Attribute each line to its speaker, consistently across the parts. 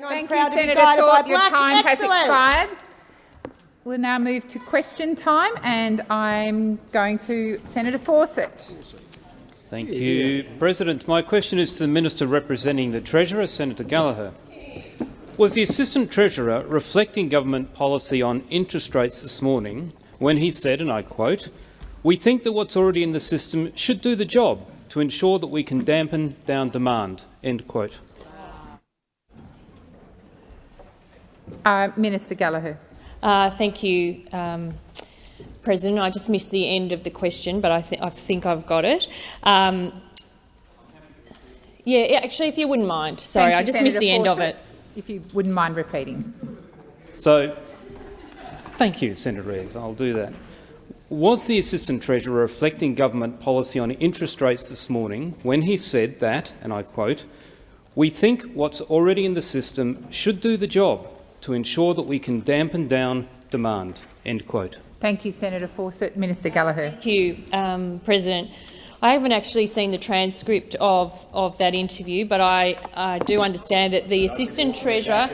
Speaker 1: Thank you, Senator Thorpe. Your time Excellent. has expired. We'll now move to question time, and I'm going to Senator Fawcett.
Speaker 2: Thank you, President. My question is to the Minister representing the Treasurer, Senator Gallagher. Was the Assistant Treasurer reflecting government policy on interest rates this morning when he said, and I quote, we think that what's already in the system should do the job to ensure that we can dampen down demand, end quote.
Speaker 1: Uh, Minister Gallagher.
Speaker 3: Uh, thank you, um, President. I just missed the end of the question, but I, th I think I've got it. Um, yeah, actually, if you wouldn't mind. Sorry,
Speaker 1: you,
Speaker 3: I just
Speaker 1: Senator
Speaker 3: missed the
Speaker 1: Fawcett,
Speaker 3: end of it.
Speaker 1: If you wouldn't mind repeating.
Speaker 2: So, thank you, Senator Rees. I'll do that. Was the Assistant Treasurer reflecting government policy on interest rates this morning when he said that, and I quote, we think what's already in the system should do the job to ensure that we can dampen down demand. End quote.
Speaker 1: Thank you, Senator Fawcett. Minister Gallagher.
Speaker 3: Thank you, um, President. I haven't actually seen the transcript of, of that interview, but I, I do understand that the Assistant Treasurer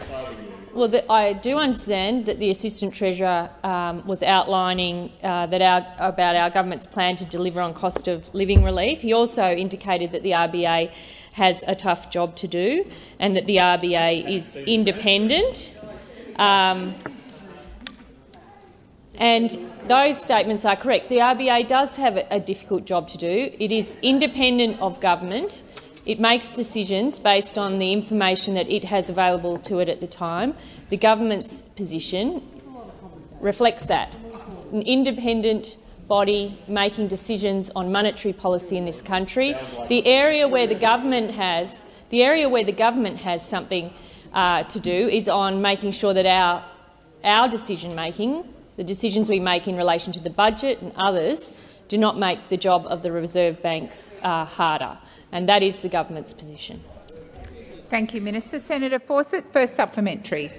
Speaker 3: well, the, I do understand that the Assistant Treasurer um, was outlining uh, that our, about our government's plan to deliver on cost of living relief. He also indicated that the RBA has a tough job to do and that the RBA is independent. Um, and those statements are correct. The RBA does have a, difficult job to do. It is independent of government it makes decisions based on the information that it has available to it at the time. The government's position reflects that. An independent body making decisions on monetary policy in this country. The area where the government has the area where the government has something uh, to do is on making sure that our our decision making, the decisions we make in relation to the budget and others, do not make the job of the Reserve Banks uh, harder and that is the government's position.
Speaker 1: Thank you, Minister. Senator Fawcett, first supplementary.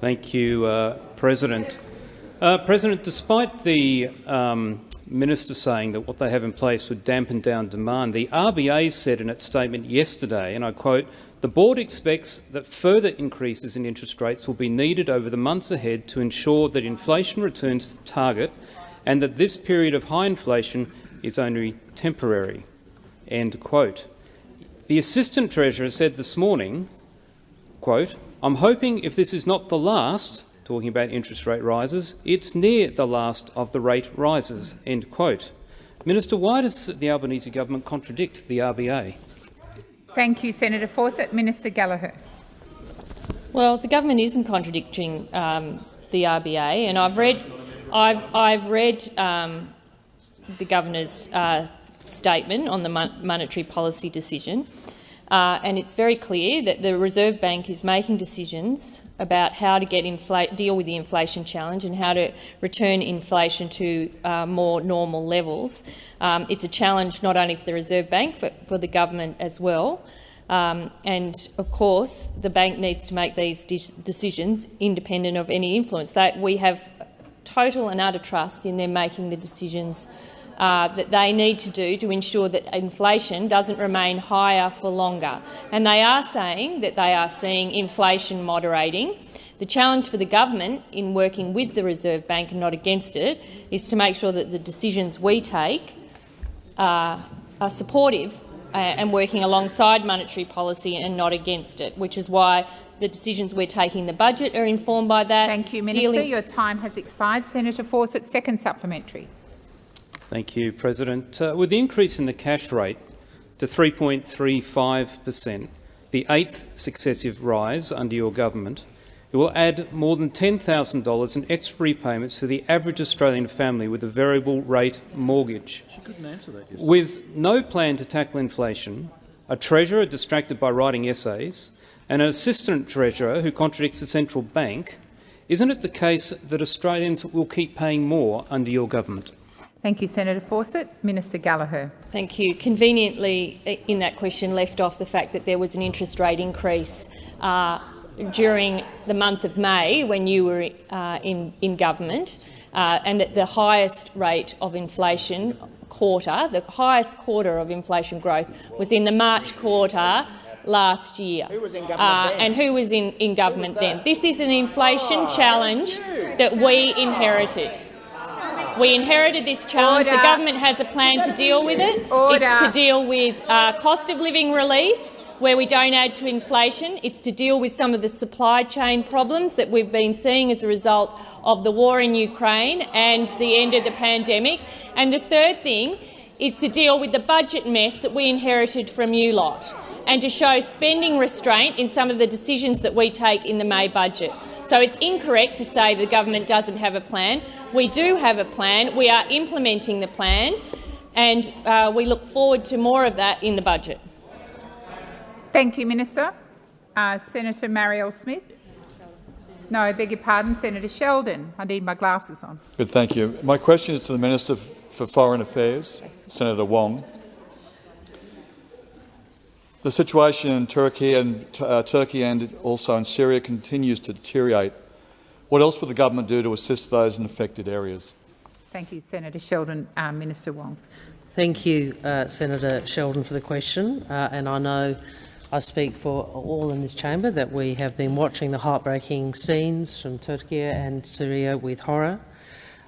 Speaker 2: Thank you, uh, President. Uh, President, despite the um, minister saying that what they have in place would dampen down demand, the RBA said in its statement yesterday, and I quote, the board expects that further increases in interest rates will be needed over the months ahead to ensure that inflation returns to target and that this period of high inflation is only temporary. End quote. The Assistant Treasurer said this morning, quote, I'm hoping if this is not the last, talking about interest rate rises, it's near the last of the rate rises, end quote. Minister, why does the Albanese government contradict the RBA?
Speaker 1: Thank you, Senator Fawcett. Minister Gallagher.
Speaker 3: Well, the government isn't contradicting um, the RBA, and I've read, I've, I've read um, the governor's uh, statement on the monetary policy decision, uh, and it's very clear that the Reserve Bank is making decisions about how to get deal with the inflation challenge and how to return inflation to uh, more normal levels. Um, it's a challenge not only for the Reserve Bank but for the government as well. Um, and of course, the bank needs to make these de decisions independent of any influence. That we have total and utter trust in them making the decisions uh, that they need to do to ensure that inflation doesn't remain higher for longer. And they are saying that they are seeing inflation moderating. The challenge for the government in working with the Reserve Bank and not against it is to make sure that the decisions we take uh, are supportive uh, and working alongside monetary policy and not against it, which is why the decisions we're taking the budget are informed by that.
Speaker 1: Thank you, Minister. Your time has expired. Senator Fawcett, second supplementary.
Speaker 2: Thank you, President. Uh, with the increase in the cash rate to 3.35 per cent, the eighth successive rise under your government, it will add more than $10,000 in extra repayments for the average Australian family with a variable rate mortgage. With no plan to tackle inflation, a treasurer distracted by writing essays, and an assistant treasurer who contradicts the central bank, isn't it the case that Australians will keep paying more under your government?
Speaker 1: Thank you, Senator Fawcett. Minister Gallagher.
Speaker 3: Thank you. Conveniently, in that question, left off the fact that there was an interest rate increase uh, during the month of May when you were uh, in, in government, uh, and that the highest rate of inflation quarter, the highest quarter of inflation growth, was in the March quarter last year.
Speaker 4: Who was in government
Speaker 3: uh,
Speaker 4: then?
Speaker 3: And who was in, in government then. This is an inflation oh, challenge that we inherited. We inherited this challenge. Order. The government has a plan to deal with it. Order. It's to deal with uh, cost of living relief, where we don't add to inflation. It's to deal with some of the supply chain problems that we've been seeing as a result of the war in Ukraine and the end of the pandemic. And the third thing is to deal with the budget mess that we inherited from you lot and to show spending restraint in some of the decisions that we take in the May budget. So it's incorrect to say the government doesn't have a plan. We do have a plan. We are implementing the plan, and uh, we look forward to more of that in the budget.
Speaker 1: Thank you, Minister. Uh, Senator Marielle Smith. No, I beg your pardon, Senator Sheldon. I need my glasses on.
Speaker 5: Good, thank you. My question is to the Minister for Foreign Affairs, Senator Wong. The situation in Turkey and, uh, Turkey and also in Syria continues to deteriorate. What else will the government do to assist those in affected areas?
Speaker 1: Thank you, Senator Sheldon. Uh, Minister Wong.
Speaker 6: Thank you, uh, Senator Sheldon, for the question. Uh, and I know I speak for all in this chamber that we have been watching the heartbreaking scenes from Turkey and Syria with horror.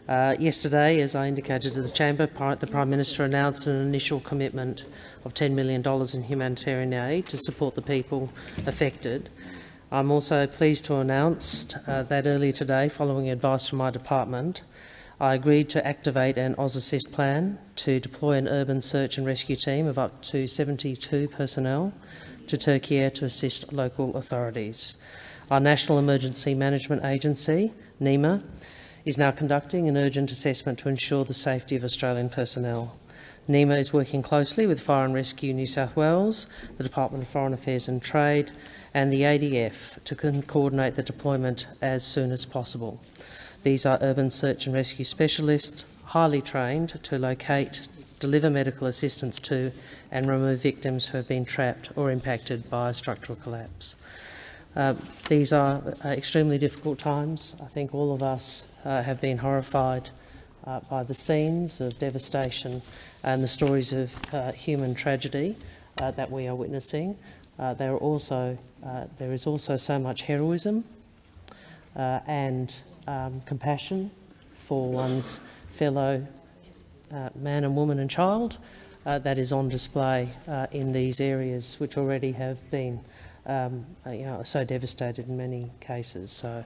Speaker 6: Uh, yesterday, as I indicated to the chamber, the Prime Minister announced an initial commitment of $10 million in humanitarian aid to support the people affected. I'm also pleased to announce uh, that earlier today, following advice from my department, I agreed to activate an AusAssist plan to deploy an urban search and rescue team of up to 72 personnel to Turkey to assist local authorities. Our National Emergency Management Agency, NEMA, is now conducting an urgent assessment to ensure the safety of Australian personnel. NEMA is working closely with Fire and Rescue New South Wales, the Department of Foreign Affairs and Trade and the ADF to coordinate the deployment as soon as possible. These are urban search and rescue specialists, highly trained to locate, deliver medical assistance to and remove victims who have been trapped or impacted by a structural collapse. Uh, these are uh, extremely difficult times. I think all of us have been horrified uh, by the scenes of devastation and the stories of uh, human tragedy uh, that we are witnessing. there, are also, there is also so much heroism and um, compassion for one's fellow man and woman and child uh, that is on display uh, in these areas, which already have been um, uh, you know, so devastated in many cases. So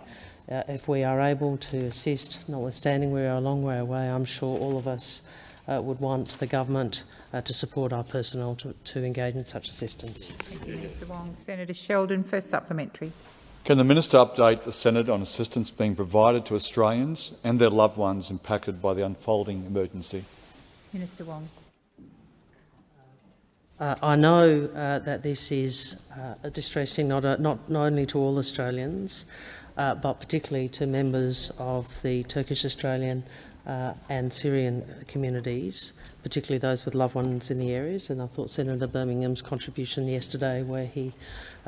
Speaker 6: uh, if we are able to assist, notwithstanding we are a long way away, I'm sure all of us uh, would want the government uh, to support our personnel to, to engage in such assistance.
Speaker 1: Thank you, Mr Wong. Senator Sheldon, first supplementary.
Speaker 5: Can the minister update the Senate on assistance being provided to Australians and their loved ones impacted by the unfolding emergency?
Speaker 1: Minister Wong.
Speaker 6: Uh, I know uh, that this is uh, distressing not, uh, not, not only to all Australians, uh, but particularly to members of the Turkish Australian uh, and Syrian communities, particularly those with loved ones in the areas. And I thought Senator Birmingham's contribution yesterday, where he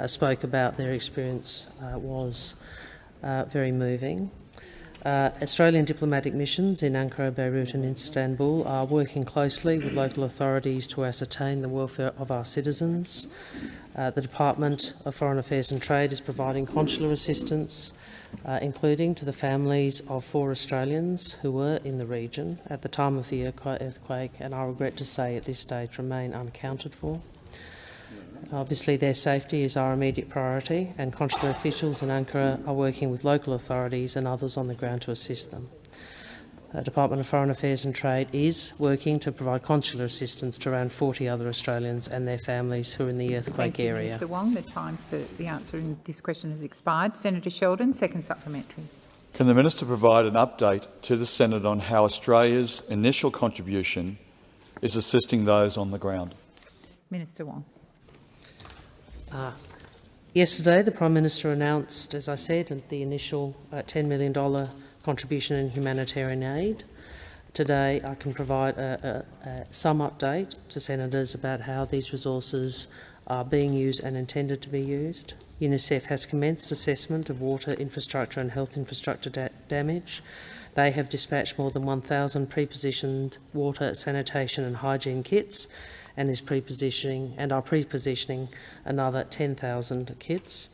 Speaker 6: spoke about their experience, was very moving. Uh, Australian diplomatic missions in Ankara, Beirut and Istanbul are working closely with local authorities to ascertain the welfare of our citizens. Uh, the Department of Foreign Affairs and Trade is providing consular assistance, uh, including to the families of four Australians who were in the region at the time of the earthquake and I regret to say at this stage remain unaccounted for. Obviously, their safety is our immediate priority, and consular officials in Ankara are working with local authorities and others on the ground to assist them. The Department of Foreign Affairs and Trade is working to provide consular assistance to around 40 other Australians and their families who are in the earthquake
Speaker 1: Thank you,
Speaker 6: area.
Speaker 1: Mr Wong. The time for the answer in this question has expired. Senator Sheldon, second supplementary.
Speaker 5: Can the minister provide an update to the Senate on how Australia's initial contribution is assisting those on the ground?
Speaker 1: Minister Wong.
Speaker 6: Uh, yesterday, the Prime Minister announced, as I said, the initial uh, $10 million contribution in humanitarian aid. Today, I can provide a, a, a, some update to senators about how these resources are being used and intended to be used. UNICEF has commenced assessment of water infrastructure and health infrastructure da damage. They have dispatched more than 1,000 pre-positioned water, sanitation and hygiene kits and is pre-positioning and are pre-positioning another 10,000 kits.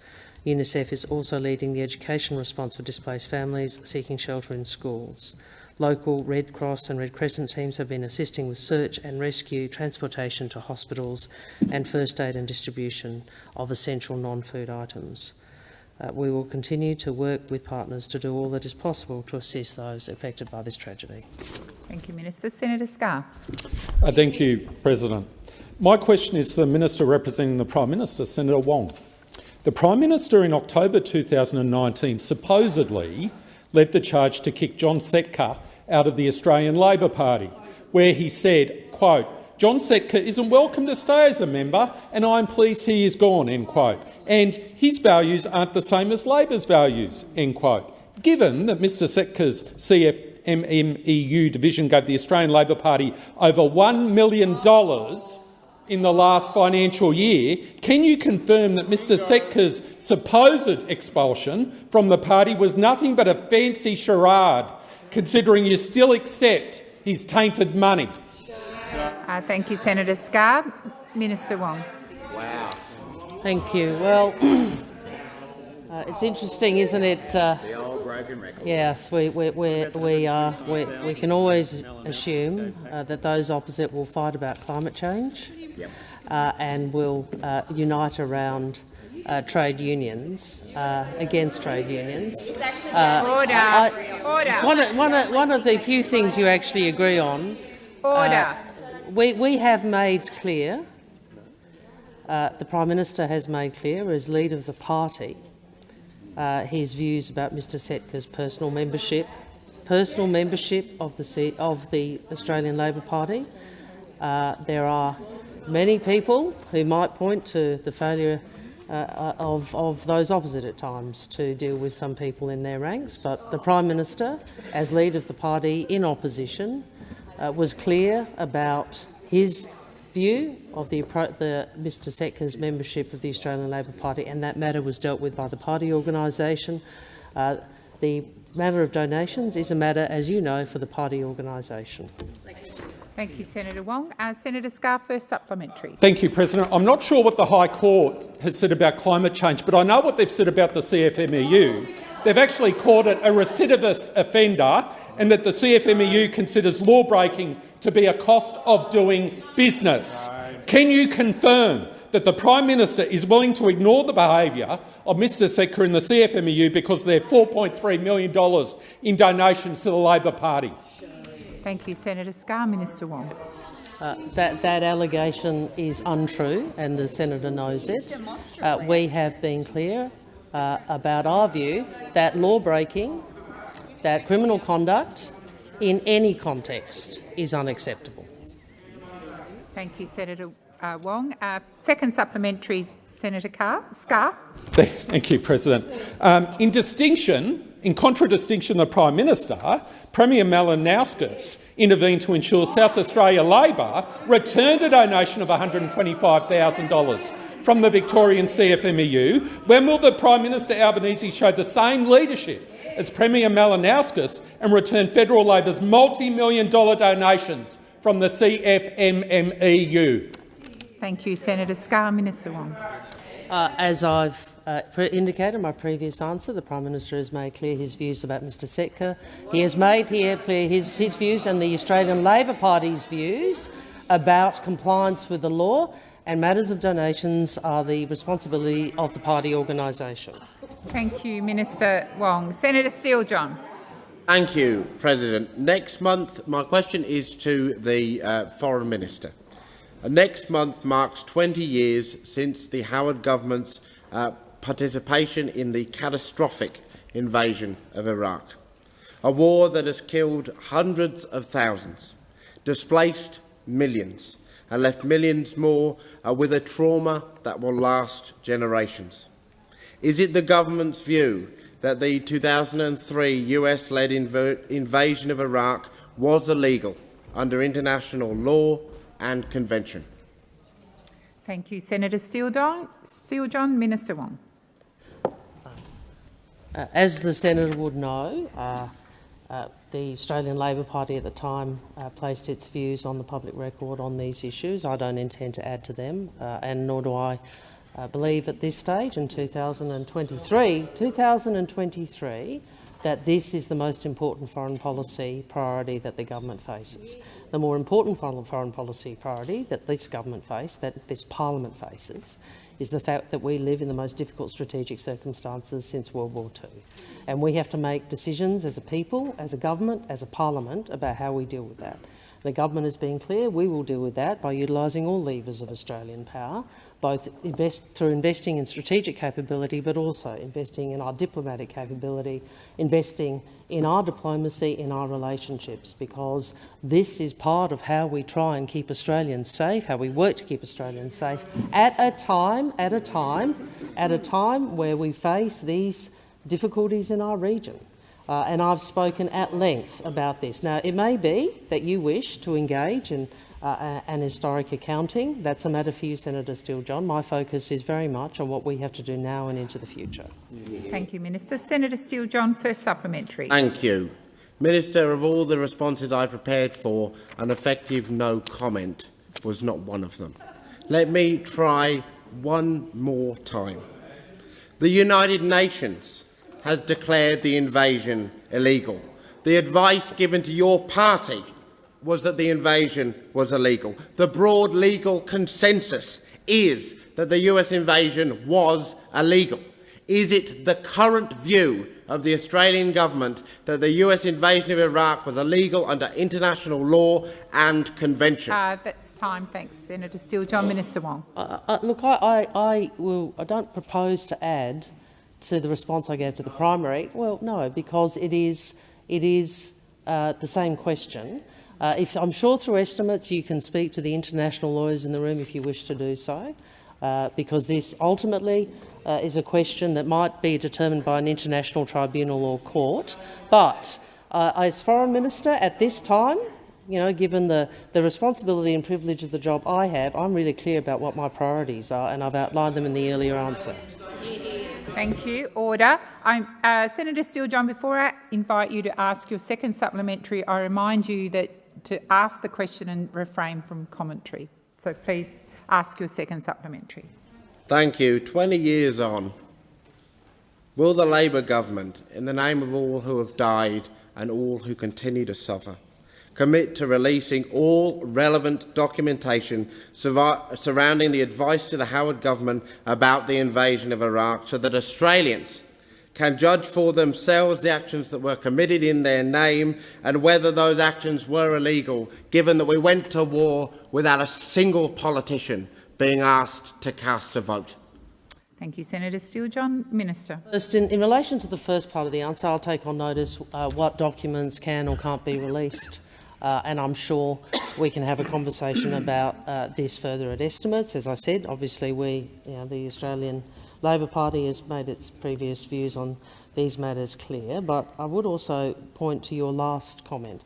Speaker 6: UNICEF is also leading the education response for displaced families seeking shelter in schools. Local Red Cross and Red Crescent teams have been assisting with search and rescue, transportation to hospitals and first aid and distribution of essential non-food items. Uh, we will continue to work with partners to do all that is possible to assist those affected by this tragedy.
Speaker 1: Thank you, Minister. Senator Scarr.
Speaker 7: Uh, thank you, President. My question is to the Minister representing the Prime Minister, Senator Wong. The Prime Minister in October 2019 supposedly led the charge to kick John Setka out of the Australian Labor Party, where he said, quote, John Setka isn't welcome to stay as a member and I'm pleased he is gone, end quote. And his values aren't the same as Labor's values, end quote. Given that Mr Setka's CFMMEU division gave the Australian Labor Party over $1 million in the last financial year, can you confirm that Mr Setka's supposed expulsion from the party was nothing but a fancy charade, considering you still accept his tainted money?
Speaker 1: Uh, thank you, Senator Scarr. Minister Wong.
Speaker 6: Wow. Thank you. Well, uh, it's interesting, isn't it? Uh,
Speaker 8: the old broken record.
Speaker 6: Yes, we, we, we, we, uh, we, we can always assume uh, that those opposite will fight about climate change
Speaker 8: Yep.
Speaker 6: uh, and will uh, unite around uh, trade unions uh, against trade unions. Uh,
Speaker 1: Order.
Speaker 6: I-
Speaker 1: Order.
Speaker 6: It's one of, one, of, one of the few things you actually agree on.
Speaker 1: Order.
Speaker 6: We, we have made clear, uh, the Prime Minister has made clear as leader of the party, uh, his views about Mr Setka's personal membership, personal membership of the, of the Australian Labor Party. Uh, there are many people who might point to the failure uh, of, of those opposite at times to deal with some people in their ranks, but the Prime Minister, as leader of the party in opposition, uh, was clear about his view of the, the Mr Setka's membership of the Australian Labor Party, and that matter was dealt with by the party organisation. Uh, the matter of donations is a matter, as you know, for the party organisation.
Speaker 1: Thank you, Senator Wong. Uh, Senator Scarr, first supplementary.
Speaker 7: Thank you, President. I'm not sure what the High Court has said about climate change, but I know what they've said about the CFMEU. They've actually called it a recidivist offender and that the CFMEU considers law-breaking to be a cost of doing business. Can you confirm that the Prime Minister is willing to ignore the behaviour of Mr Setka in the CFMEU because they're $4.3 million in donations to the Labor Party?
Speaker 1: Thank you, Senator Scarr. Minister Wong.
Speaker 6: Uh, that, that allegation is untrue and the senator knows it. Uh, we have been clear uh, about our view that law breaking, that criminal conduct in any context is unacceptable.
Speaker 1: Thank you, Senator uh, Wong. Uh, second supplementary, Senator Carr, Scarr.
Speaker 7: Thank you, President. Um, in distinction, in contradistinction to the Prime Minister, Premier Malinauskas intervened to ensure South Australia Labor returned a donation of $125,000 from the Victorian CFMEU. When will the Prime Minister Albanese show the same leadership as Premier Malinauskas and return federal Labor's multi-million dollar donations from the CFMMEU?
Speaker 1: Thank you, Senator Scarr. Minister Wong.
Speaker 6: Uh, as I've uh, indicated in my previous answer, the Prime Minister has made clear his views about Mr Setka. He has made here clear his, his views and the Australian Labor Party's views about compliance with the law and matters of donations are the responsibility of the party organisation.
Speaker 1: Thank you, Minister Wong. Senator Steele-John.
Speaker 8: Thank you, President. Next month, my question is to the uh, Foreign Minister. Uh, next month marks 20 years since the Howard government's uh, participation in the catastrophic invasion of Iraq, a war that has killed hundreds of thousands, displaced millions, and left millions more uh, with a trauma that will last generations. Is it the government's view that the 2003 US-led inv invasion of Iraq was illegal under international law and convention?
Speaker 1: Thank you, Senator Steele-John. Steele-John, Minister Wong.
Speaker 6: Uh, as the senator would know, uh, uh, the Australian Labor Party at the time uh, placed its views on the public record on these issues. I don't intend to add to them, uh, and nor do I uh, believe at this stage in 2023, 2023 that this is the most important foreign policy priority that the government faces. The more important foreign policy priority that this government faces, that this parliament faces, is the fact that we live in the most difficult strategic circumstances since World War II. And we have to make decisions as a people, as a government, as a parliament about how we deal with that. The government has been clear we will deal with that by utilising all levers of Australian power, both invest, through investing in strategic capability but also investing in our diplomatic capability, investing in our diplomacy, in our relationships, because this is part of how we try and keep Australians safe, how we work to keep Australians safe at a time, at a time, at a time where we face these difficulties in our region. Uh, and I've spoken at length about this. Now, it may be that you wish to engage in uh, and historic accounting. That's a matter for you, Senator Steele-John. My focus is very much on what we have to do now and into the future.
Speaker 1: Thank you, Minister. Senator Steele-John, first supplementary.
Speaker 8: Thank you. Minister, of all the responses I prepared for, an effective no comment was not one of them. Let me try one more time. The United Nations has declared the invasion illegal. The advice given to your party was that the invasion was illegal. The broad legal consensus is that the US invasion was illegal. Is it the current view of the Australian government that the US invasion of Iraq was illegal under international law and convention?
Speaker 1: Uh, that's time. Thanks, Senator Steele. John Minister Wong.
Speaker 6: Uh, uh, look, I, I, I, will, I don't propose to add to the response I gave to the primary. Well, no, because it is, it is uh, the same question. Uh, if, I'm sure through estimates you can speak to the international lawyers in the room if you wish to do so, uh, because this ultimately uh, is a question that might be determined by an international tribunal or court. But uh, as Foreign Minister at this time, you know, given the, the responsibility and privilege of the job I have, I'm really clear about what my priorities are, and I've outlined them in the earlier answer.
Speaker 1: Thank you. Order. Uh, Senator Steele-John, before I invite you to ask your second supplementary, I remind you that to ask the question and refrain from commentary. So please ask your second supplementary.
Speaker 8: Thank you. 20 years on, will the Labor government, in the name of all who have died and all who continue to suffer, commit to releasing all relevant documentation surrounding the advice to the Howard government about the invasion of Iraq so that Australians can judge for themselves the actions that were committed in their name and whether those actions were illegal, given that we went to war without a single politician being asked to cast a vote.
Speaker 1: Thank you, Senator Steele-John. Minister.
Speaker 6: First, in, in, relation to the first part of the answer, I'll take on notice uh, what documents can or can't be released. Uh, and I'm sure we can have a conversation about uh, this further at estimates. As I said, obviously we, you know, the Australian Labor Party has made its previous views on these matters clear, but I would also point to your last comment.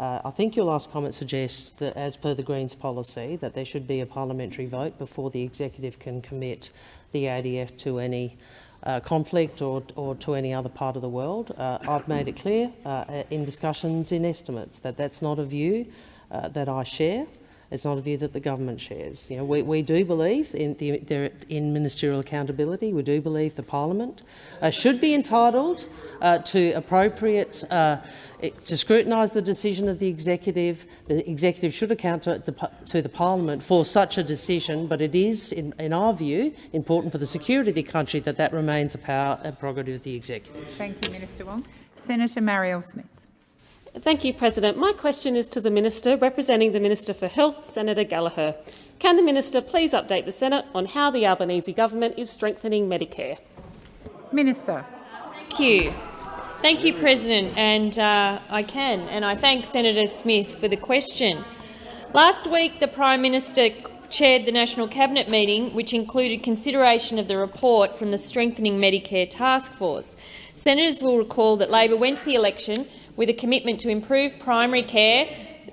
Speaker 6: Uh, I think your last comment suggests that, as per the Greens policy, that there should be a parliamentary vote before the executive can commit the ADF to any uh, conflict or, or, to any other part of the world. Uh, I've made it clear uh, in discussions in estimates that that's not a view uh, that I share. It's not a view that the government shares. You know, we, we do believe in, the, in ministerial accountability. We do believe the parliament uh, should be entitled uh, to appropriate uh, to scrutinise the decision of the executive. The executive should account to the, to the parliament for such a decision, but it is, in, in, our view, important for the security of the country that that remains a power and prerogative of the executive.
Speaker 1: Thank you, Minister Wong. Senator Marielle Smith.
Speaker 9: Thank you, President. My question is to the Minister representing the Minister for Health, Senator Gallagher. Can the Minister please update the Senate on how the Albanese government is strengthening Medicare?
Speaker 1: Minister.
Speaker 3: Thank you. Thank you, President, and uh, I can, and I thank Senator Smith for the question. Last week, the Prime Minister chaired the National Cabinet meeting, which included consideration of the report from the Strengthening Medicare Task Force. Senators will recall that Labor went to the election with a commitment to improve primary care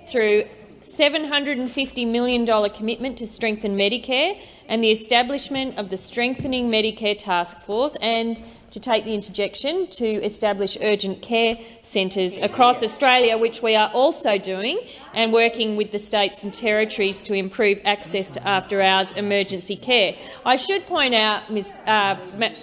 Speaker 3: through $750 million commitment to strengthen Medicare and the establishment of the Strengthening Medicare Task Force and to take the interjection to establish urgent care centres across Australia, which we are also doing, and working with the states and territories to improve access to after-hours emergency care. I should point out, Ms uh,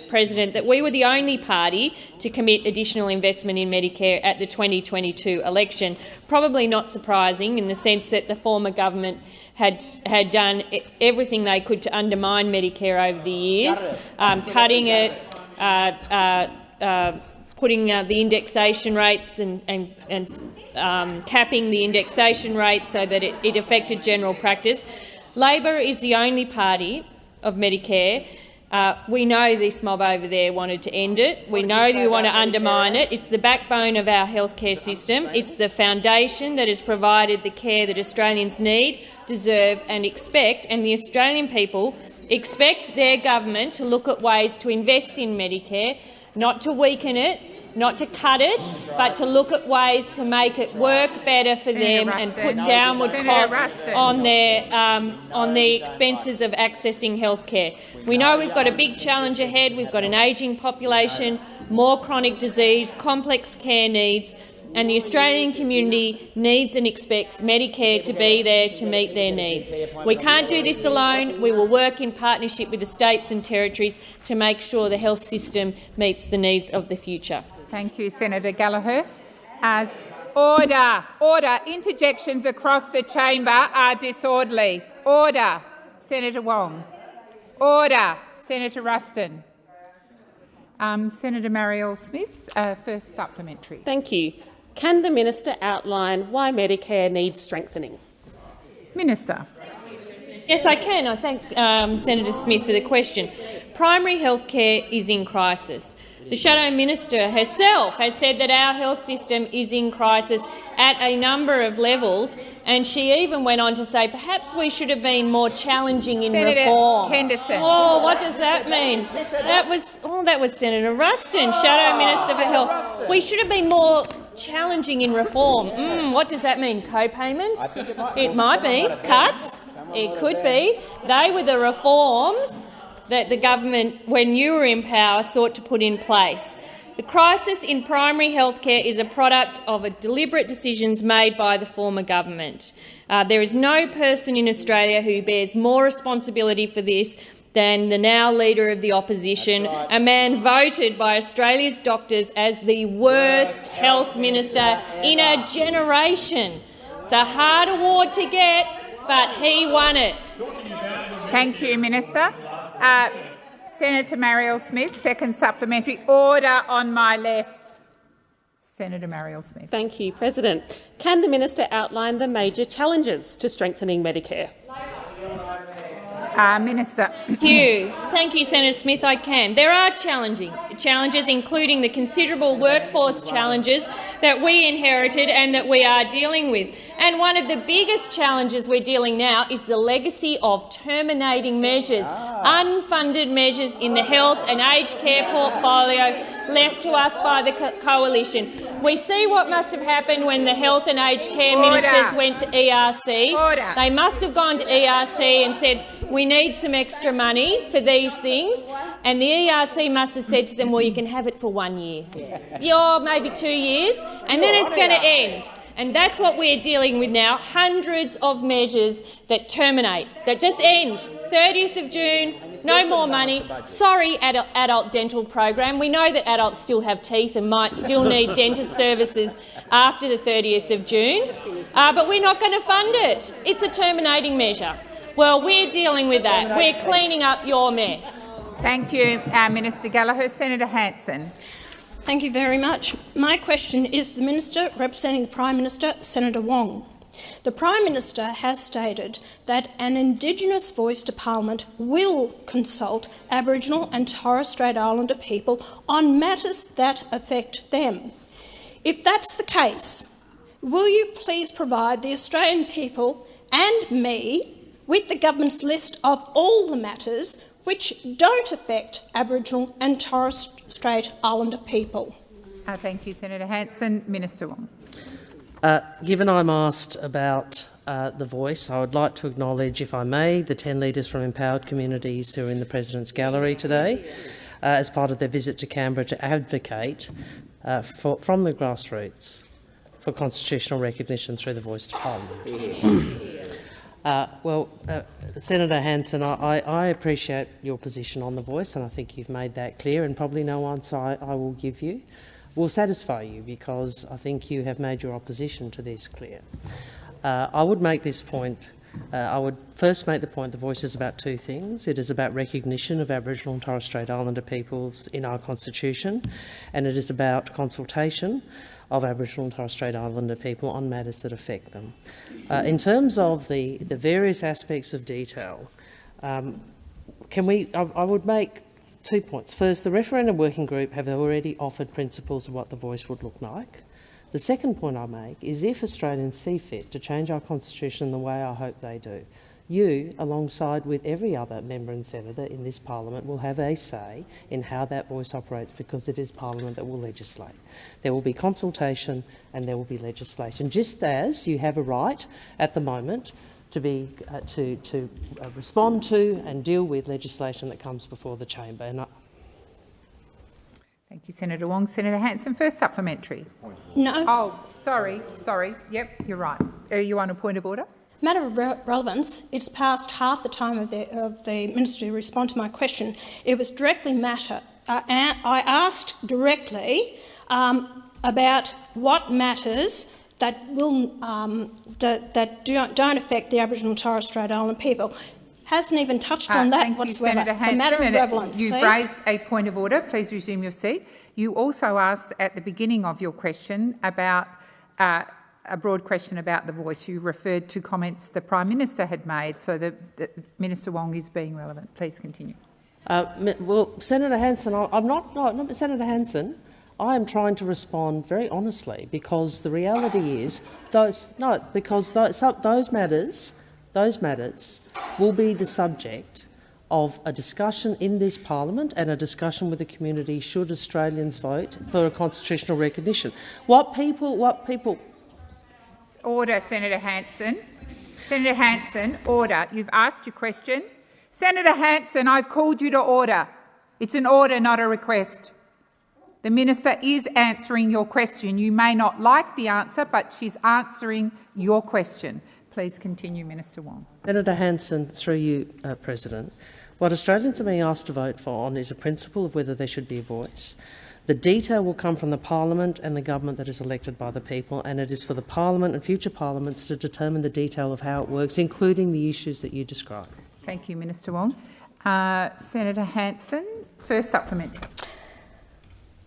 Speaker 3: President, that we were the only party to commit additional investment in Medicare at the 2022 election, probably not surprising in the sense that the former government had, had done everything they could to undermine Medicare over the years, um, cutting it, putting uh, the indexation rates and, and, and um, capping the indexation rates so that it, it affected general practice. Labor is the only party of Medicare uh, we know this mob over there wanted to end it. We know you want to undermine it. It's the backbone of our healthcare system. It's the foundation that has provided the care that Australians need, deserve and expect, and the Australian people expect their government to look at ways to invest in Medicare, not to weaken it, not to cut it, but to look at ways to make it work better for them and put downward costs on their um, on the expenses of accessing healthcare. We know we've got a big challenge ahead. We've got an ageing population, more chronic disease, complex care needs, and the Australian community needs and expects Medicare to be there to meet their needs. We can't do this alone. We will work in partnership with the states and territories to make sure the health system meets the needs of the future.
Speaker 1: Thank you, Senator Gallagher. As order, order. Interjections across the chamber are disorderly. Order. Senator Wong. Order. Senator Ruston. Um, Senator Marielle Smith, uh, first supplementary.
Speaker 9: Thank you. Can the minister outline why Medicare needs strengthening?
Speaker 1: Minister.
Speaker 3: Yes, I can. I thank um, Senator Smith for the question. Primary health care is in crisis. The Shadow Minister herself has said that our health system is in crisis at a number of levels, and she even went on to say perhaps we should have been more challenging in
Speaker 1: Senator
Speaker 3: reform.
Speaker 1: Henderson.
Speaker 3: Oh, what does that mean? That was oh, that was Senator Ruston, Shadow Minister for Health. We should have been more challenging in reform. Mm, what does that mean? Co-payments? It might be cuts. It could be. They were the reforms that the government, when you were in power, sought to put in place. The crisis in primary health care is a product of a deliberate decisions made by the former government. Uh, there is no person in Australia who bears more responsibility for this than the now Leader of the Opposition, right. a man voted by Australia's doctors as the worst health minister in a generation. It's a hard award to get, but he won it.
Speaker 1: Thank you, Minister. Uh, Senator Marielle Smith, second supplementary. Order on my left. Senator Marielle Smith.
Speaker 9: Thank you, President. Can the minister outline the major challenges to strengthening Medicare?
Speaker 1: Uh, Minister.
Speaker 3: Thank you. Thank you, Senator Smith. I can. There are challenging challenges, including the considerable workforce challenges that we inherited and that we are dealing with. And one of the biggest challenges we're dealing now is the legacy of terminating measures, unfunded measures in the health and aged care portfolio left to us by the co coalition. We see what must have happened when the health and aged care Order. ministers went to ERC.
Speaker 1: Order.
Speaker 3: They must have gone to ERC and said, we need some extra money for these things. And the ERC must have said to them, well, you can have it for one year, yeah, maybe two years, and then it's going to end. And that's what we're dealing with now, hundreds of measures that terminate, that just end. 30th of June, no more money. Sorry, adult, adult, dental program. We know that adults still have teeth and might still need dentist services after the 30th of June, uh, but we're not going to fund it. It's a terminating measure. Well, we're dealing with that. We're cleaning up your mess.
Speaker 1: Thank you, uh, Minister Gallagher. Senator Hanson.
Speaker 10: Thank you very much. My question is the Minister representing the Prime Minister, Senator Wong. The Prime Minister has stated that an Indigenous voice to Parliament will consult Aboriginal and Torres Strait Islander people on matters that affect them. If that's the case, will you please provide the Australian people and me with the government's list of all the matters which don't affect Aboriginal and Torres Strait Islander people.
Speaker 1: Uh, thank you, Senator Hanson. Minister Wong.
Speaker 6: Uh, given I'm asked about uh, the voice, I would like to acknowledge, if I may, the 10 leaders from empowered communities who are in the President's Gallery today. as part of their visit to Canberra to advocate uh, for, from the grassroots for constitutional recognition through the voice to Parliament. Uh, well, uh, Senator Hanson, I, I, appreciate your position on the voice, and I think you've made that clear, and probably no answer I, I will give you will satisfy you because I think you have made your opposition to this clear. Uh, I would make this point. Uh, I would first make the point the voice is about two things. It is about recognition of Aboriginal and Torres Strait Islander peoples in our constitution, and it is about consultation of Aboriginal and Torres Strait Islander people on matters that affect them. Uh, in terms of the, the various aspects of detail, um, can we, I, I would make two points. First, the referendum working group have already offered principles of what the voice would look like. The second point I make is if Australians see fit to change our constitution the way I hope they do, you, alongside with every other member and senator in this parliament, will have a say in how that voice operates because it is parliament that will legislate. There will be consultation and there will be legislation, just as you have a right at the moment to, be, uh, to, to uh, respond to and deal with legislation that comes before the chamber. And I
Speaker 1: Thank you, Senator Wong. Senator Hanson, first supplementary.
Speaker 10: No.
Speaker 1: Oh, sorry, sorry. Yep, you're right. Are you on a point of order?
Speaker 10: Matter of re relevance, it's past half the time of the, of the minister to respond to my question. It was directly matter. Uh, I asked directly um, about what matters that will um, that, that don't, don't affect the Aboriginal and Torres Strait Islander people. Hasn't even touched
Speaker 1: uh,
Speaker 10: on that whatsoever.
Speaker 1: You, Senator
Speaker 10: it's a matter of relevance.
Speaker 1: You've
Speaker 10: please.
Speaker 1: raised a point of order. Please resume your seat. You also asked at the beginning of your question about uh, a broad question about the voice. You referred to comments the Prime Minister had made, so that, Minister Wong is being relevant. Please continue.
Speaker 6: Uh, well, Senator Hanson, I'm not, no, no, Senator Hanson, I am trying to respond very honestly because the reality is those, no, because those, those matters, those matters will be the subject of a discussion in this parliament and a discussion with the community should Australians vote for a constitutional recognition. What people, what people,
Speaker 1: Order, Senator Hanson. Senator Hanson, order. You've asked your question. Senator Hanson, I've called you to order. It's an order, not a request. The minister is answering your question. You may not like the answer, but she's answering your question. Please continue, Minister Wong.
Speaker 6: Senator Hanson, through you, uh, President, what Australians are being asked to vote for on is a principle of whether there should be a voice. The detail will come from the parliament and the government that is elected by the people, and it is for the parliament and future parliaments to determine the detail of how it works, including the issues that you describe.
Speaker 1: Thank you, Minister Wong. Uh, Senator Hanson, first supplement.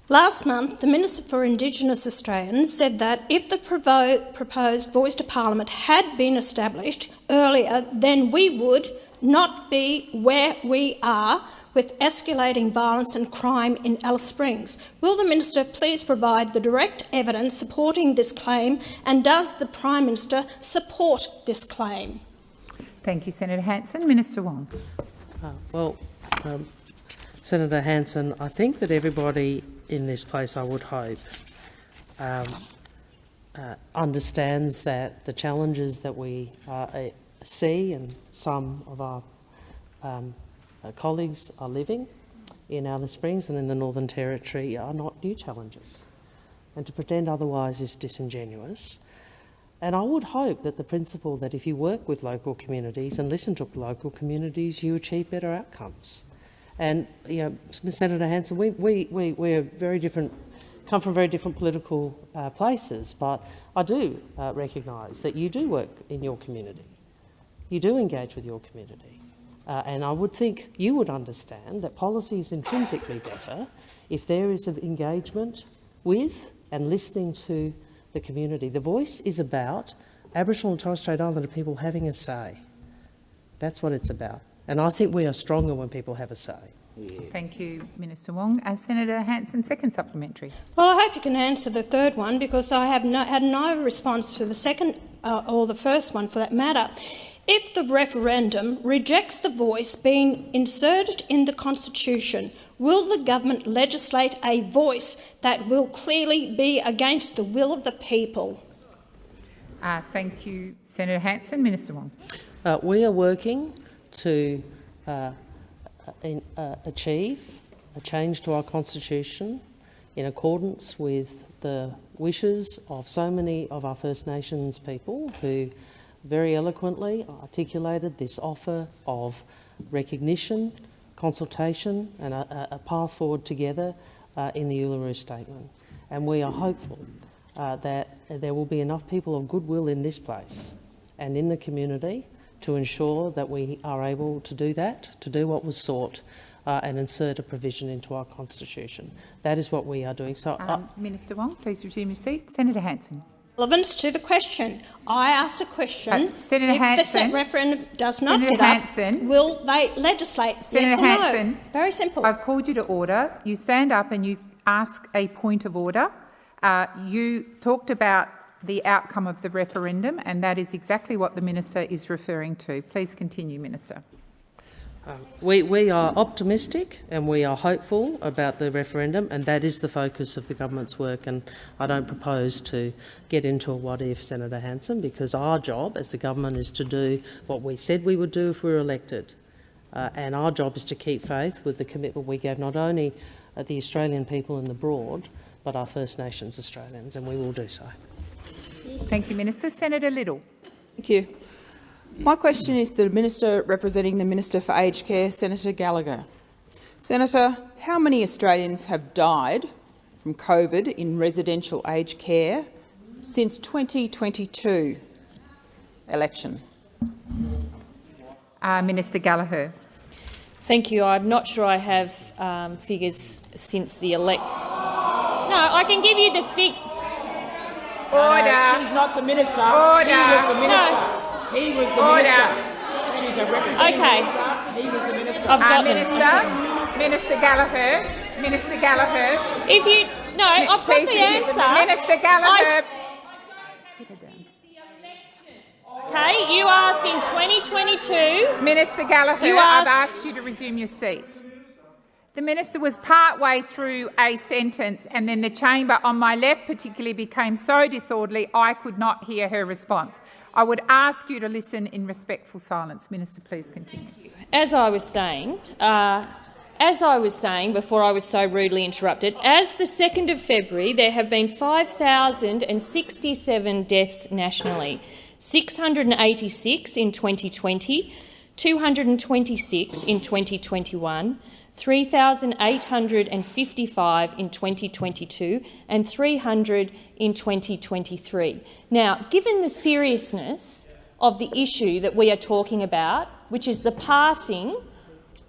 Speaker 10: Last month, the Minister for Indigenous Australians said that if the proposed voice to Parliament had been established earlier, then we would not be where we are with escalating violence and crime in Alice Springs. Will the Minister please provide the direct evidence supporting this claim and does the Prime Minister support this claim?
Speaker 1: Thank you, Senator Hanson. Minister Wong.
Speaker 6: Uh, well, um, Senator Hanson, I think that everybody in this place, I would hope, um, uh, understands that the challenges that we uh, see and some of our um, colleagues are living in Alice Springs and in the Northern Territory are not new challenges. And to pretend otherwise is disingenuous. And I would hope that the principle that if you work with local communities and listen to local communities, you achieve better outcomes. And, you know, Senator Hanson, we, we, we, we're very different, come from very different political uh, places, but I do uh, recognise that you do work in your community. You do engage with your community. Uh, and I would think you would understand that policy is intrinsically better if there is an engagement with and listening to the community. The voice is about Aboriginal and Torres Strait Islander people having a say. That's what it's about. And I think we are stronger when people have a say.
Speaker 1: Yeah. Thank you, Minister Wong. As Senator Hanson, second supplementary.
Speaker 10: Well, I hope you can answer the third one because I have no, had no response to the second uh, or the first one for that matter. If the referendum rejects the voice being inserted in the Constitution, will the government legislate a voice that will clearly be against the will of the people?
Speaker 1: Uh, thank you, Senator Hanson. Minister Wong.
Speaker 6: Uh, we are working to uh, in, uh, achieve a change to our constitution in accordance with the wishes of so many of our First Nations people who very eloquently articulated this offer of recognition, consultation and a, a path forward together uh, in the Uluru Statement. And we are hopeful uh, that there will be enough people of goodwill in this place and in the community to ensure that we are able to do that, to do what was sought uh, and insert a provision into our constitution. That is what we are doing. So, uh,
Speaker 1: Um, Minister Wong, please resume your seat. Senator Hanson.
Speaker 10: Relevance to the question. I ask a question.
Speaker 1: Uh, Senator
Speaker 10: if
Speaker 1: Hanson.
Speaker 10: the referendum does not
Speaker 1: Senator
Speaker 10: get up,
Speaker 1: Hanson.
Speaker 10: will they legislate?
Speaker 1: Senator
Speaker 10: yes or
Speaker 1: Hanson.
Speaker 10: no? Very simple.
Speaker 1: I've called you to order. You stand up and you ask a point of order. Uh, you talked about the outcome of the referendum, and that is exactly what the minister is referring to. Please continue, Minister.
Speaker 6: We, we are optimistic and we are hopeful about the referendum, and that is the focus of the government's work. And I don't propose to get into a what if, Senator Hanson, because our job as the government is to do what we said we would do if we were elected. Uh, and our job is to keep faith with the commitment we gave not only uh, the Australian people in the broad, but our First Nations Australians, and we will do so.
Speaker 1: Thank you, Minister. Senator Liddle.
Speaker 11: Thank you. My question is to the Minister representing the Minister for Aged Care, Senator Gallagher. Senator, how many Australians have died from COVID in residential aged care since 2022 election?
Speaker 1: Uh, Minister Gallagher.
Speaker 3: Thank you. I'm not sure I have um, figures since the elect. No, I can give you the fig.
Speaker 1: Order.
Speaker 12: She's not the minister.
Speaker 1: Order.
Speaker 12: He the minister.
Speaker 3: No.
Speaker 12: He was the
Speaker 1: Order.
Speaker 12: minister. She's a representative
Speaker 3: Okay.
Speaker 12: minister. He was the minister.
Speaker 3: I've
Speaker 1: Uh,
Speaker 3: got them.
Speaker 1: Minister. Minister Gallagher. Minister Gallagher.
Speaker 3: If you no, I've got
Speaker 1: Please
Speaker 3: the
Speaker 1: resume-
Speaker 3: answer.
Speaker 1: Minister Gallagher.
Speaker 3: Okay, you asked in 2022.
Speaker 1: Minister Gallagher,
Speaker 3: You asked,
Speaker 1: I've
Speaker 3: asked-
Speaker 1: asked you to resume your seat. The minister was part way through a sentence and then the chamber on my left particularly became so disorderly I could not hear her response. I would ask you to listen in respectful silence. Minister, please continue.
Speaker 3: As I was saying, uh, as I was saying before I was so rudely interrupted, as the 2nd of February, there have been 5,067 deaths nationally, 686 in 2020, 226 in 2021, 3,855 in 2022 and 300 in 2023. Now, given the seriousness of the issue that we are talking about, which is the passing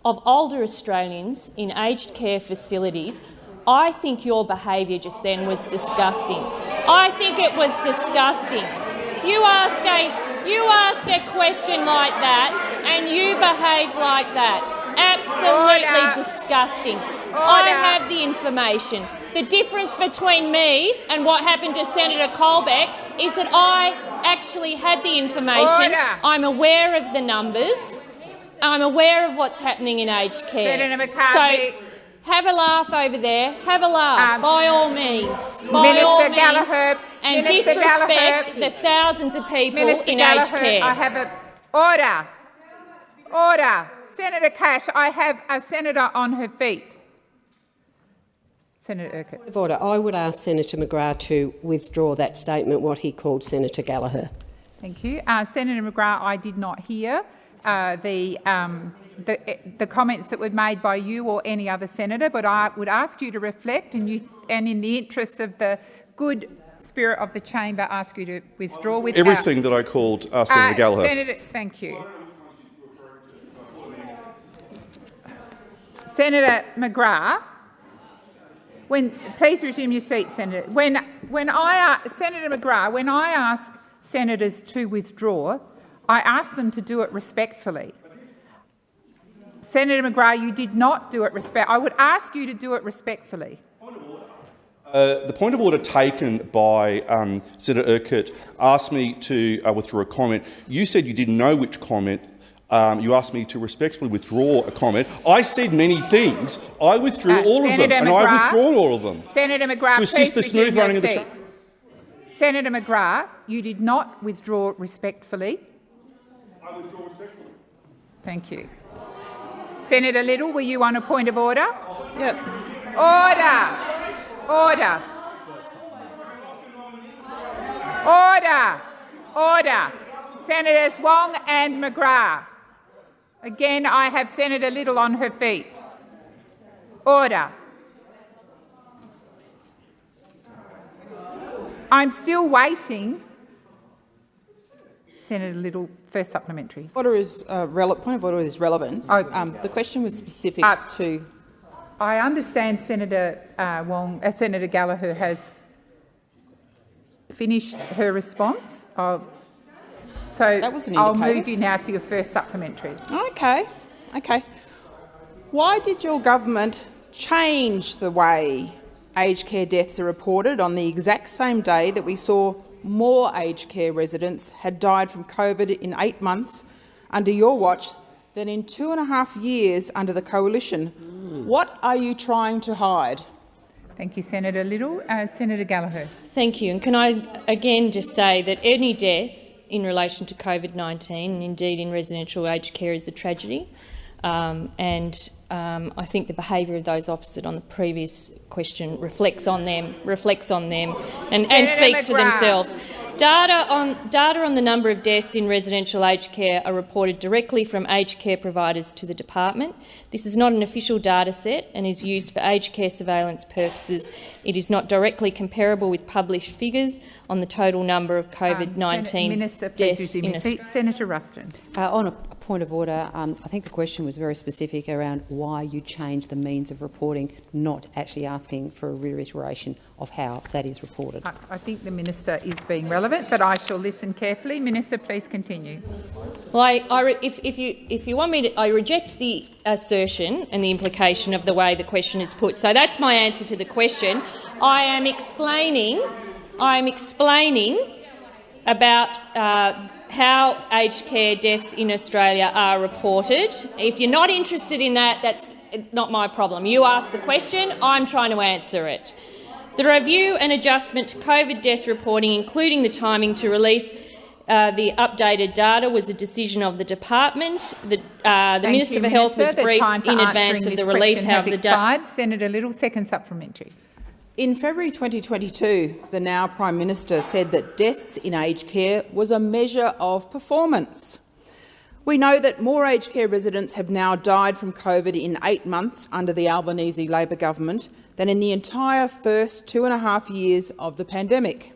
Speaker 3: of older Australians in aged care facilities, I think your behaviour just then was disgusting. I think it was disgusting. You ask a, you ask a question like that and you behave like that. Absolutely
Speaker 1: Order.
Speaker 3: disgusting. I have the information. The difference between me and what happened to Senator Colbeck is that I actually had the information.
Speaker 1: Order.
Speaker 3: I'm aware of the numbers. I'm aware of what's happening in aged care.
Speaker 1: Senator McCarthy.
Speaker 3: So have a laugh over there. Have a laugh,
Speaker 1: Um,
Speaker 3: by all means. By
Speaker 1: Minister
Speaker 3: all means.
Speaker 1: Gallagher,
Speaker 3: And
Speaker 1: Minister
Speaker 3: disrespect
Speaker 1: Gallagher.
Speaker 3: the thousands of people
Speaker 1: Minister
Speaker 3: in
Speaker 1: Gallagher,
Speaker 3: aged care.
Speaker 1: I have a order. Order. Senator Cash, I have a senator on her feet. Senator Urquhart.
Speaker 13: Of order. I would ask Senator McGrath to withdraw that statement, what he called Senator Gallagher.
Speaker 1: Thank you. Uh, Senator McGrath, I did not hear uh, the, um, the, the comments that were made by you or any other senator, but I would ask you to reflect and, you, and in the interests of the good spirit of the chamber, ask you to withdraw without...
Speaker 14: Everything that I called uh, Senator
Speaker 1: Uh,
Speaker 14: Gallagher.
Speaker 1: Senator, thank you. Senator McGrath, when please resume your seat, Senator. When when I uh, Senator McGrath, when I ask senators to withdraw, I ask them to do it respectfully. Senator McGrath, you did not do it respect. I would ask you to do it respectfully.
Speaker 14: Uh, the point of order taken by um, Senator Urquhart asked me to uh, withdraw a comment. You said you didn't know which comment. Um, you asked me to respectfully withdraw a comment. I said many things. I withdrew
Speaker 1: Uh,
Speaker 14: all of them,
Speaker 1: Senator
Speaker 14: and I
Speaker 1: McGrath.
Speaker 14: withdrawn all of them.
Speaker 1: Senator McGrath,
Speaker 14: To assist
Speaker 1: please
Speaker 14: the smooth running of the
Speaker 1: seat. Senator McGrath, you did not withdraw respectfully. I withdraw respectfully. Thank you. Senator Liddle, were you on a point of order?
Speaker 11: Yep.
Speaker 1: Order. Order. Order. Order. Senators Wong and McGrath. Again, I have Senator Liddle on her feet. Order. I'm still waiting. Senator Liddle, first supplementary.
Speaker 11: Order is uh, point of order is relevance.
Speaker 1: Oh.
Speaker 11: Um, the question was specific
Speaker 1: Uh,
Speaker 11: to.
Speaker 1: I understand Senator uh, Wong, uh, Senator Gallagher has finished her response. I'll, so
Speaker 11: That was an
Speaker 1: I'll move you now to your first supplementary.
Speaker 11: Okay, okay. Why did your government change the way aged care deaths are reported on the exact same day that we saw more aged care residents had died from COVID in eight months under your watch than in two and a half years under the coalition? What are you trying to hide?
Speaker 1: Thank you, Senator Liddle. Uh, Senator Gallagher.
Speaker 3: Thank you. And can I again just say that any death in relation to COVID-19 and indeed in residential aged care is a tragedy. Um, and um, I think the behaviour of those opposite on the previous question reflects on them, reflects on them, and, and speaks for themselves. Data on, data on the number of deaths in residential aged care are reported directly from aged care providers to the department. This is not an official data set and is used for aged care surveillance purposes. It is not directly comparable with published figures on the total number of
Speaker 1: Um,
Speaker 3: COVID-19
Speaker 1: Sen- Minister, please
Speaker 3: deaths
Speaker 1: resume
Speaker 3: in
Speaker 1: your seat. Senator Ruston.
Speaker 15: Uh, on a, a point of order, um, I think the question was very specific around why you changed the means of reporting, not actually asking for a reiteration of how that is reported.
Speaker 1: I, I think the minister is being relevant, but I shall listen carefully. Minister, please continue.
Speaker 3: Well, I, I re- if, if, you, if you want me to, I reject the assertion and the implication of the way the question is put. So that's my answer to the question. I am explaining, I am explaining about uh, how aged care deaths in Australia are reported. If you're not interested in that, that's not my problem. You asked the question, I'm trying to answer it. The review and adjustment to COVID death reporting, including the timing to release uh, the updated data, was a decision of the department. The, uh, the Minister
Speaker 1: you,
Speaker 3: for Health
Speaker 1: Minister.
Speaker 3: was briefed in advance of the release. However, the
Speaker 1: expired. Senator Liddle, second supplementary.
Speaker 11: In February 2022, the now Prime Minister said that deaths in aged care was a measure of performance. We know that more aged care residents have now died from COVID in eight months under the Albanese Labor government than in the entire first two and a half years of the pandemic.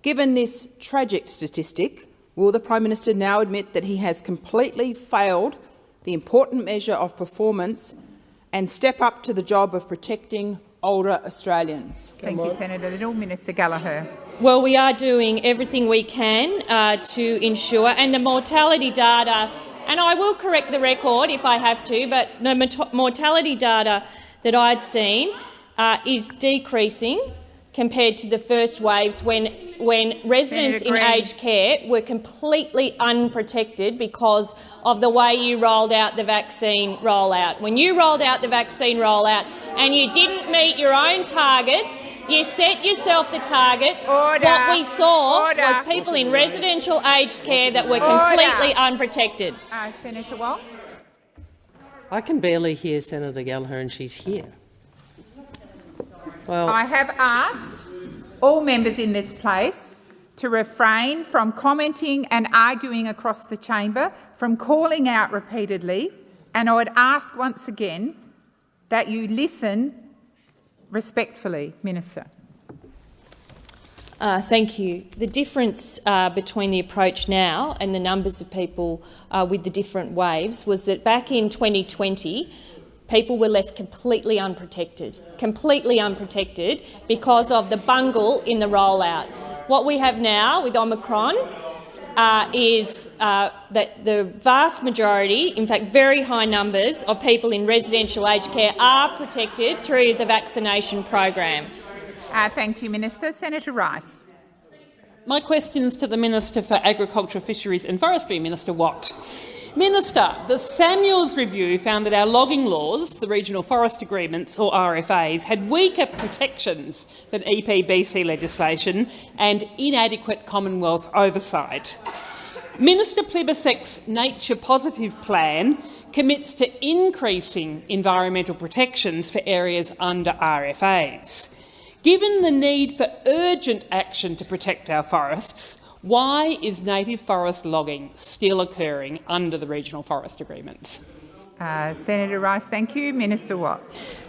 Speaker 11: Given this tragic statistic, will the Prime Minister now admit that he has completely failed the important measure of performance and step up to the job of protecting older Australians?
Speaker 1: Thank you, Senator Liddle. Minister Gallagher.
Speaker 3: Well, we are doing everything we can uh, to ensure, and the mortality data, and I will correct the record if I have to, but the mortality data that I'd seen uh, is decreasing compared to the first waves when, when residents in aged care were completely unprotected because of the way you rolled out the vaccine rollout. When you rolled out the vaccine rollout and you didn't meet your own targets, you set yourself the targets.
Speaker 1: Order.
Speaker 3: What we saw
Speaker 1: Order.
Speaker 3: was people in residential aged care that were
Speaker 1: Order.
Speaker 3: completely unprotected.
Speaker 1: Uh, Senator Wong.
Speaker 6: I can barely hear Senator Gallagher and she's here. Well,
Speaker 1: I have asked all members in this place to refrain from commenting and arguing across the chamber, from calling out repeatedly, and I would ask once again that you listen respectfully, Minister.
Speaker 3: Uh, thank you. The difference uh, between the approach now and the numbers of people uh, with the different waves was that back in 2020, people were left completely unprotected, completely unprotected because of the bungle in the rollout. What we have now with Omicron uh, is uh, that the vast majority, in fact very high numbers, of people in residential aged care are protected through the vaccination program.
Speaker 1: Uh, thank you, Minister. Senator Rice.
Speaker 16: My question is to the Minister for Agriculture, Fisheries and Forestry, Minister Watt. Minister, the Samuels review found that our logging laws, the Regional Forest Agreements, or RFAs, had weaker protections than EPBC legislation and inadequate Commonwealth oversight. Minister Plibersek's nature positive plan commits to increasing environmental protections for areas under RFAs. Given the need for urgent action to protect our forests, why is native forest logging still occurring under the regional forest agreements?
Speaker 1: Uh, Senator Rice, thank you. Minister Watt.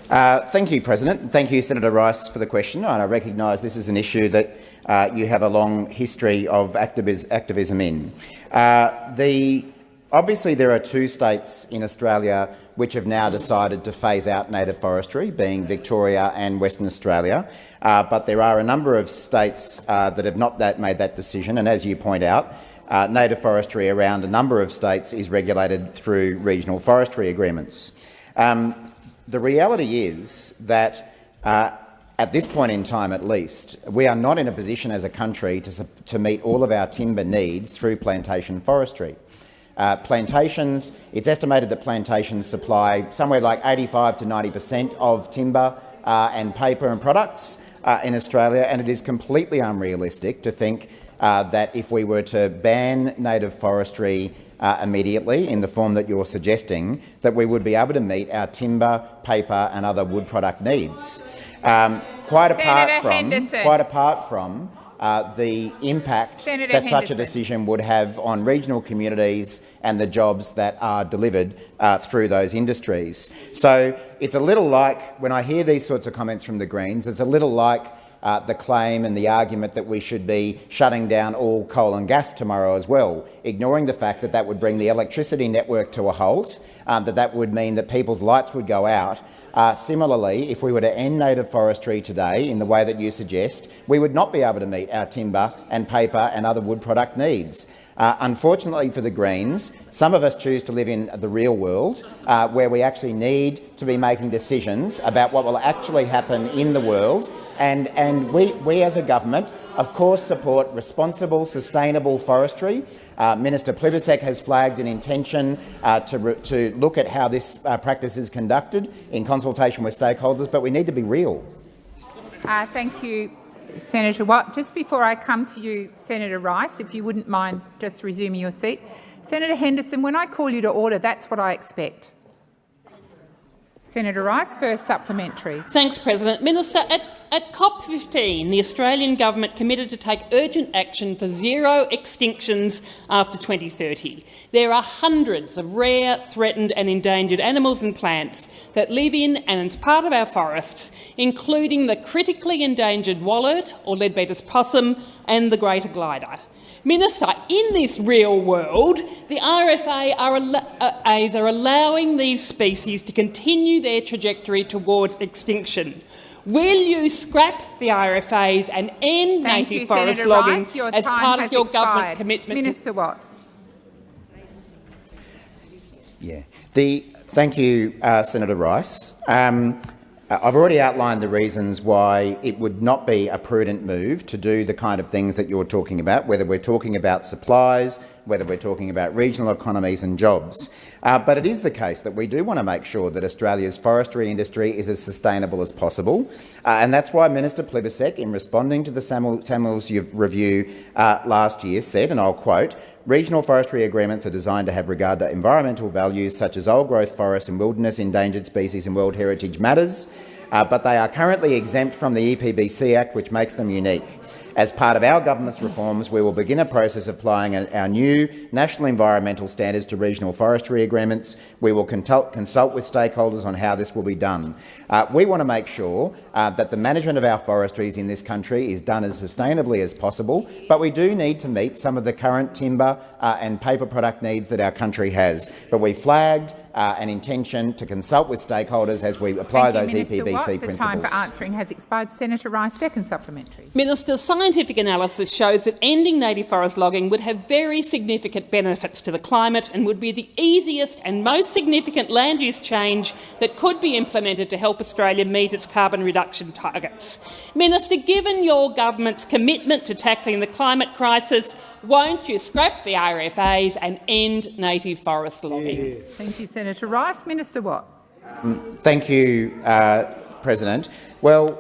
Speaker 17: Uh, thank you, President. Thank you, Senator Rice, for the question. And I recognise this is an issue that uh, you have a long history of activis activism in. Uh, the, obviously, there are two states in Australia which have now decided to phase out native forestry, being Victoria and Western Australia. Uh, but there are a number of states uh, that have not that made that decision, and as you point out, uh, native forestry around a number of states is regulated through regional forestry agreements. Um, the reality is that uh, at this point in time at least, we are not in a position as a country to, to meet all of our timber needs through plantation forestry. Uh, plantations, it's estimated that plantations supply somewhere like 85 to 90 per cent of timber uh, and paper and products uh, in Australia, and it is completely unrealistic to think uh, that if we were to ban native forestry uh, immediately in the form that you're suggesting, that we would be able to meet our timber, paper and other wood product needs. Um, quite apart from, quite apart from uh, the impact
Speaker 1: Senator
Speaker 17: that such a decision would have on regional communities and the jobs that are delivered uh, through those industries. So it's a little like, when I hear these sorts of comments from the Greens, it's a little like uh, the claim and the argument that we should be shutting down all coal and gas tomorrow as well, ignoring the fact that that would bring the electricity network to a halt, um, that that would mean that people's lights would go out, uh, similarly, if we were to end native forestry today in the way that you suggest, we would not be able to meet our timber and paper and other wood product needs. Uh, unfortunately for the Greens, some of us choose to live in the real world, uh, where we actually need to be making decisions about what will actually happen in the world. And, and we, we as a government of course support responsible, sustainable forestry. Uh, Minister Plibersek has flagged an intention uh, to, to look at how this uh, practice is conducted in consultation with stakeholders, but we need to be real.
Speaker 1: Uh, thank you, Senator Watt. Just before I come to you, Senator Rice, if you wouldn't mind just resuming your seat. Senator Henderson, when I call you to order, that's what I expect. Senator Rice, first supplementary.
Speaker 16: Thanks, President. Minister, at, at COP15, the Australian government committed to take urgent action for zero extinctions after 2030. There are hundreds of rare, threatened and endangered animals and plants that live in and as part of our forests, including the critically endangered wallet or Leadbeater's possum and the greater glider. Minister, in this real world, the RFA are, al are allowing these species to continue their trajectory towards extinction. Will you scrap the RFAs and end
Speaker 1: Thank
Speaker 16: native
Speaker 1: you,
Speaker 16: forest
Speaker 1: Senator
Speaker 16: logging
Speaker 1: Rice. Your
Speaker 16: as
Speaker 1: time
Speaker 16: part
Speaker 1: has
Speaker 16: of your
Speaker 1: expired.
Speaker 16: government commitment? to-
Speaker 1: Minister Watt.
Speaker 17: Yeah. The, thank you, uh, Senator Rice. Um, uh, Uh, I've already outlined the reasons why it would not be a prudent move to do the kind of things that you're talking about, whether we're talking about supplies, whether we're talking about regional economies and jobs. Uh, but it is the case that we do want to make sure that Australia's forestry industry is as sustainable as possible. Uh, and that's why Minister Plibersek, in responding to the Samuel, Samuels review uh, last year, said, and I'll quote, Regional forestry agreements are designed to have regard to environmental values such as old-growth forests and wilderness, endangered species and World Heritage matters, uh, but they are currently exempt from the EPBC Act, which makes them unique. As part of our government's reforms, we will begin a process of applying our new national environmental standards to regional forestry agreements. We will consult, with stakeholders on how this will be done. Uh, we want to make sure uh, that the management of our forestries in this country is done as sustainably as possible, but we do need to meet some of the current timber uh, and paper product needs that our country has. But we flagged uh, an intention to consult with stakeholders as we apply
Speaker 1: Thank
Speaker 17: those
Speaker 1: you, Minister
Speaker 17: EPBC
Speaker 1: Watt. The time for answering has expired. Senator Rice, second supplementary.
Speaker 16: Minister, scientific analysis shows that ending native forest logging would have very significant benefits to the climate and would be the easiest and most significant land use change that could be implemented to help Australia meet its carbon reduction targets. Minister, given your government's commitment to tackling the climate crisis, won't you scrap the RFAs and end native forest logging?
Speaker 1: Thank you, Senator Rice. Minister Watt.
Speaker 17: Thank you, uh, President. Well,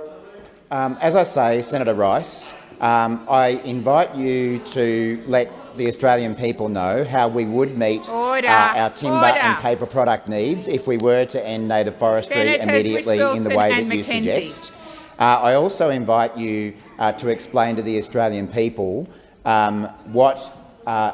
Speaker 17: um, as I say, Senator Rice, um, I invite you to let let the Australian people know how we would meet
Speaker 1: Order.
Speaker 17: uh, our timber
Speaker 1: Order.
Speaker 17: and paper product needs if we were to end native forestry
Speaker 1: Senators
Speaker 17: immediately in the way
Speaker 1: and
Speaker 17: that you
Speaker 1: McKenzie.
Speaker 17: suggest. Uh, I also invite you uh, to explain to the Australian people um, what, uh,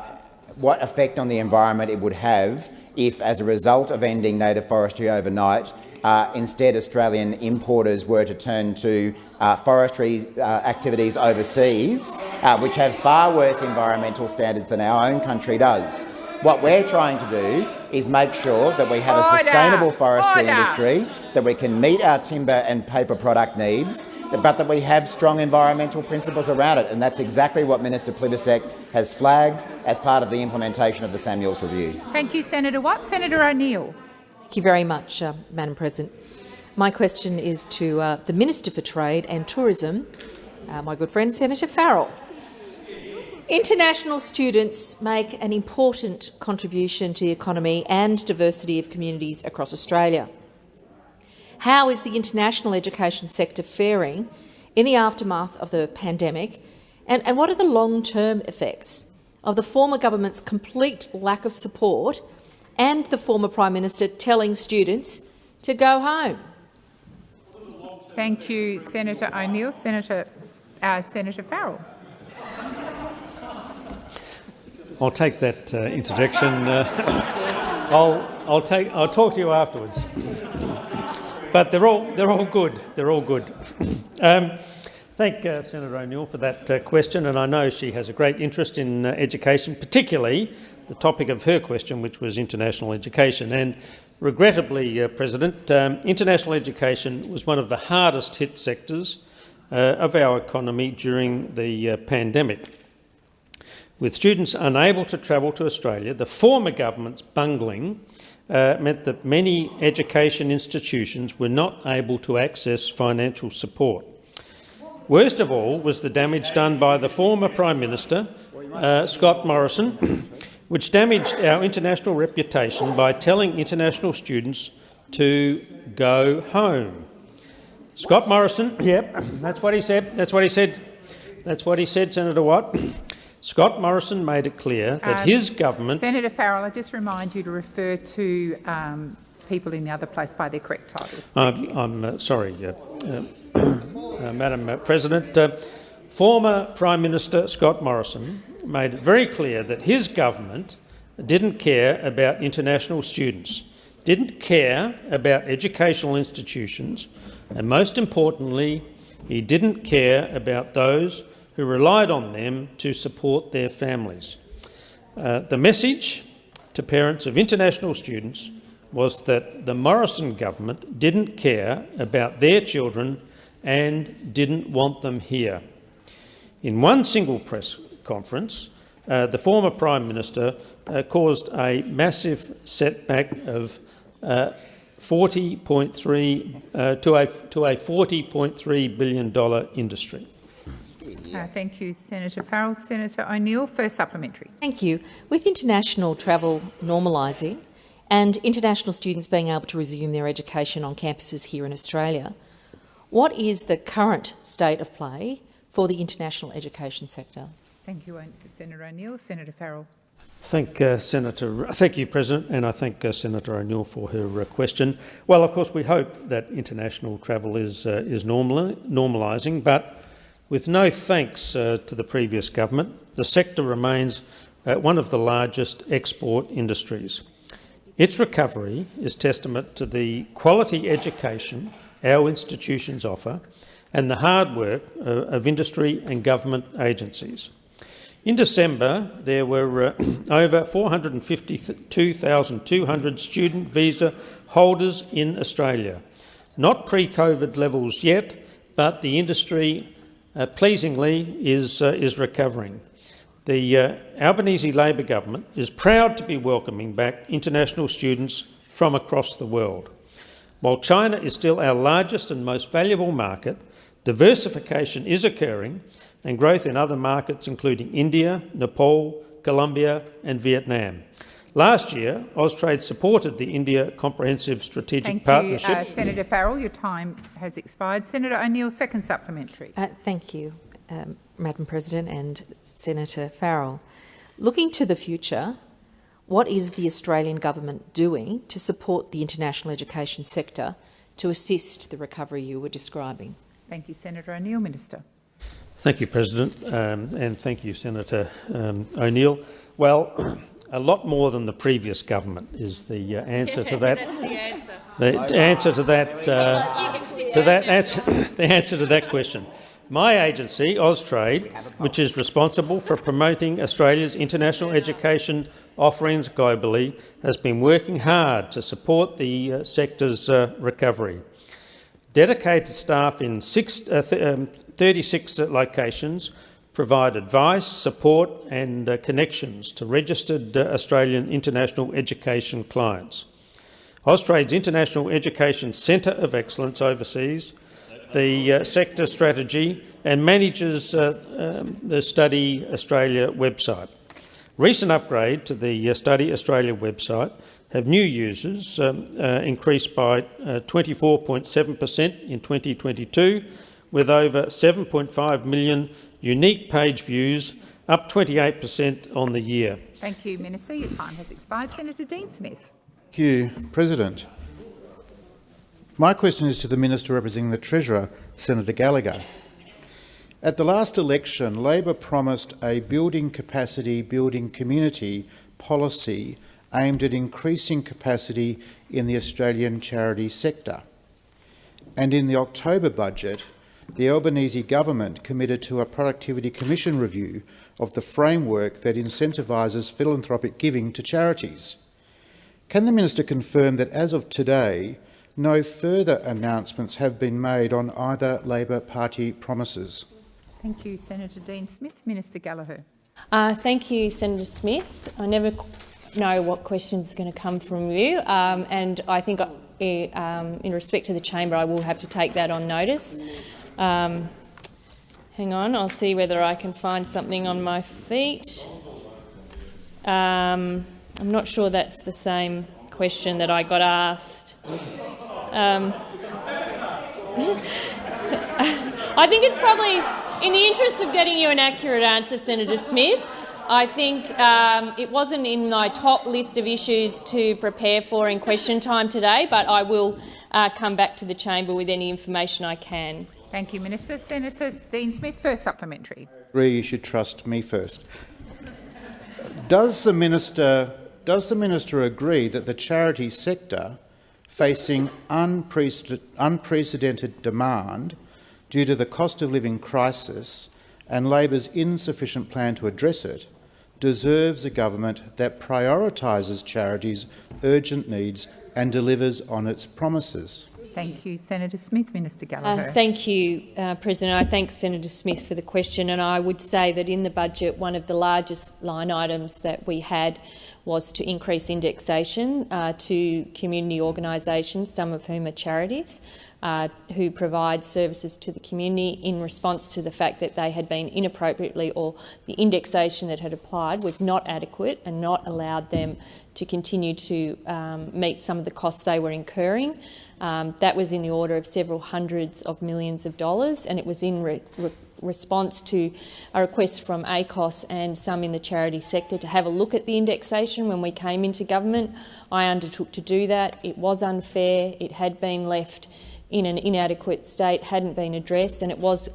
Speaker 17: what effect on the environment it would have if, as a result of ending native forestry overnight, uh, instead Australian importers were to turn to uh, forestry uh, activities overseas, uh, which have far worse environmental standards than our own country does. What we're trying to do is make sure that we have a sustainable forestry
Speaker 1: Order.
Speaker 17: industry, that we can meet our timber and paper product needs, but that we have strong environmental principles around it. And that's exactly what Minister Plibersek has flagged as part of the implementation of the Samuels Review.
Speaker 1: Thank you, Senator Watt. Senator O'Neill.
Speaker 18: Thank you very much, uh, Madam President. My question is to uh, the Minister for Trade and Tourism, uh, my good friend Senator Farrell. International students make an important contribution to the economy and diversity of communities across Australia. How is the international education sector faring in the aftermath of the pandemic, and, and what are the long-term effects of the former government's complete lack of support and the former Prime Minister telling students to go home?
Speaker 1: Thank you, Senator O'Neill. Senator, uh, Senator Farrell.
Speaker 7: I'll take that uh, interjection. Uh, I'll, I'll, take, I'll talk to you afterwards. But they're all, they're all good. They're all good. Um, thank uh, Senator O'Neill for that uh, question, and I know she has a great interest in uh, education, particularly the topic of her question, which was international education. And regrettably, uh, President, um, international education was one of the hardest hit sectors of our economy during the pandemic. With students unable to travel to Australia, the former government's bungling uh, meant that many education institutions were not able to access financial support. Worst of all was the damage done by the former Prime Minister, uh, Scott Morrison, which damaged our international reputation by telling international students to go home. Scott Morrison, yep, that's what he said. That's what he said. That's what he said, Senator Watt. Scott Morrison made it clear that
Speaker 1: Um,
Speaker 7: his government
Speaker 1: Senator Farrell, I just remind you to refer to um, people in the other place by their correct titles.
Speaker 7: I'm, I'm uh, sorry, uh, uh, Madam uh, President. Uh, former Prime Minister Scott Morrison made it very clear that his government didn't care about international students, didn't care about educational institutions, and most importantly, he didn't care about those who relied on them to support their families. Uh, the message to parents of international students was that the Morrison government didn't care about their children and didn't want them here. In one single press conference, uh, the former Prime Minister uh, caused a massive setback of uh, 40.3 uh, to a to a 40.3 billion dollar industry.
Speaker 1: Uh, thank you, Senator Farrell. Senator O'Neill, first supplementary.
Speaker 18: Thank you. With international travel normalising and international students being able to resume their education on campuses here in Australia, what is the current state of play for the international education sector?
Speaker 1: Thank you, Senator O'Neill. Senator Farrell.
Speaker 7: Thank uh, Senator. Thank you, President, and I thank uh, Senator O'Neill for her uh, question. Well, of course, we hope that international travel is uh, is normal, normalising, but with no thanks uh, to the previous government, the sector remains uh, one of the largest export industries. Its recovery is testament to the quality education our institutions offer and the hard work uh, of industry and government agencies. In December, there were uh, over 452,200 student visa holders in Australia. Not pre-COVID levels yet, but the industry, uh, pleasingly, is, uh, is recovering. The uh, Albanese Labor government is proud to be welcoming back international students from across the world. While China is still our largest and most valuable market, diversification is occurring and growth in other markets including India, Nepal, Colombia and Vietnam. Last year, Austrade supported the India Comprehensive Strategic
Speaker 1: Thank
Speaker 7: Partnership.
Speaker 1: you, uh, Senator Farrell. Your time has expired. Senator O'Neill, second supplementary.
Speaker 18: Uh, thank you, um, Madam President and Senator Farrell. Looking to the future, what is the Australian government doing to support the international education sector to assist the recovery you were describing?
Speaker 1: Thank you, Senator O'Neill. Minister.
Speaker 7: Thank you, President, um, and thank you, Senator um, O'Neill. Well, a lot more than the previous government is the uh, answer to that.
Speaker 12: That's the answer.
Speaker 7: The answer to that, uh, to that answer, the answer to that question. My agency, Austrade, which is responsible for promoting Australia's international education offerings globally, has been working hard to support the uh, sector's uh, recovery. Dedicated staff in six, uh, th um, 36 locations provide advice, support and uh, connections to registered uh, Australian international education clients. Austrade's International Education Centre of Excellence oversees the uh, sector strategy and manages uh, um, the Study Australia website. Recent upgrade to the uh, Study Australia website have new users um, uh, increased by 24.7 per cent in 2022, with over 7.5 million unique page views, up 28 per cent on the year.
Speaker 1: Thank you, Minister. Your time has expired. Senator Dean Smith.
Speaker 19: Thank you, President. My question is to the Minister representing the Treasurer, Senator Gallagher. At the last election, Labor promised a building capacity, building community policy aimed at increasing capacity in the Australian charity sector. And in the October budget, the Albanese government committed to a Productivity Commission review of the framework that incentivises philanthropic giving to charities. Can the Minister confirm that as of today, no further announcements have been made on either Labor Party promises?
Speaker 1: Thank you, Senator Dean Smith. Minister Gallagher.
Speaker 3: Uh, thank you, Senator Smith. I never know what questions are going to come from you, um, and I think, uh, um, in respect to the chamber, I will have to take that on notice. Um, hang on, I'll see whether I can find something on my feet. Um, I'm not sure that's the same question that I got asked. Um, I think it's probably in the interest of getting you an accurate answer, Senator Smith. I think um, it wasn't in my top list of issues to prepare for in question time today, but I will uh, come back to the chamber with any information I can.
Speaker 1: Thank you, Minister. Senator Dean Smith, first supplementary.
Speaker 19: I agree you should trust me first. Does the minister, does the minister agree that the charity sector, facing unprecedented demand due to the cost of living crisis and Labor's insufficient plan to address it, deserves a government that prioritises charities' urgent needs and delivers on its promises?
Speaker 1: Thank you, Senator Smith. Minister Gallagher.
Speaker 3: Uh, thank you, uh, President. I thank Senator Smith for the question, and I would say that in the budget, one of the largest line items that we had was to increase indexation uh, to community organisations, some of whom are charities, uh, who provide services to the community in response to the fact that they had been inappropriately or the indexation that had applied was not adequate and not allowed them to continue to um, meet some of the costs they were incurring. Um, that was in the order of several hundreds of millions of dollars, and it was in re re response to a request from ACOSS and some in the charity sector to have a look at the indexation when we came into government. I undertook to do that. It was unfair. It had been left in an inadequate state, hadn't been addressed, and it was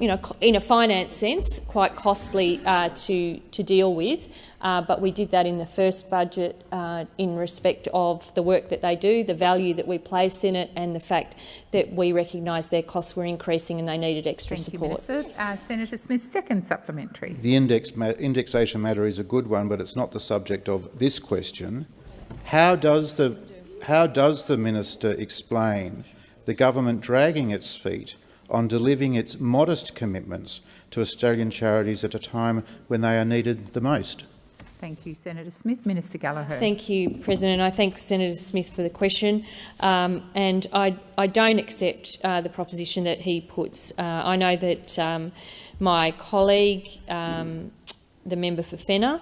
Speaker 3: you know, in a finance sense, quite costly uh, to, to deal with. Uh, but we did that in the first budget uh, in respect of the work that they do, the value that we place in it, and the fact that we recognise their costs were increasing and they needed extra
Speaker 1: Thank
Speaker 3: support.
Speaker 1: You, Minister. Uh, Senator Smith, second supplementary.
Speaker 19: The index ma indexation matter is a good one, but it's not the subject of this question. How does the, how does the minister explain the government dragging its feet on delivering its modest commitments to Australian charities at a time when they are needed the most?
Speaker 1: Thank you, Senator Smith. Minister Gallagher.
Speaker 3: Thank you, President. I thank Senator Smith for the question. Um, and I, I, don't accept uh, the proposition that he puts. Uh, I know that um, my colleague, um, the member for Fenner,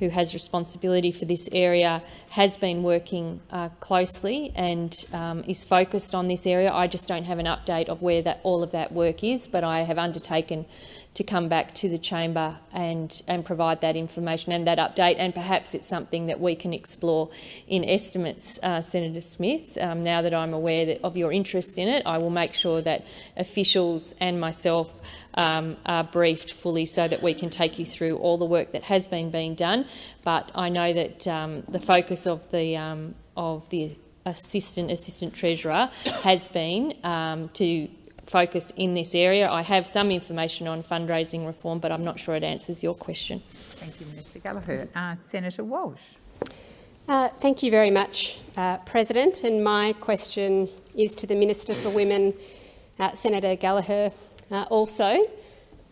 Speaker 3: who has responsibility for this area, has been working uh, closely and um, is focused on this area. I just don't have an update of where that all of that work is, but I have undertaken to come back to the chamber and, and provide that information and that update, and perhaps it's something that we can explore in estimates, uh, Senator Smith. Um, now that I'm aware that, of your interest in it, I will make sure that officials and myself um, are briefed fully so that we can take you through all the work that has been being done. But I know that um, the focus of the um, of the assistant assistant treasurer has been um, to focus in this area. I have some information on fundraising reform, but I'm not sure it answers your question.
Speaker 1: Thank you, Minister Gallagher. Uh, Senator Walsh.
Speaker 20: Uh, thank you very much, uh, President. And my question is to the Minister for Women, uh, Senator Gallagher, also.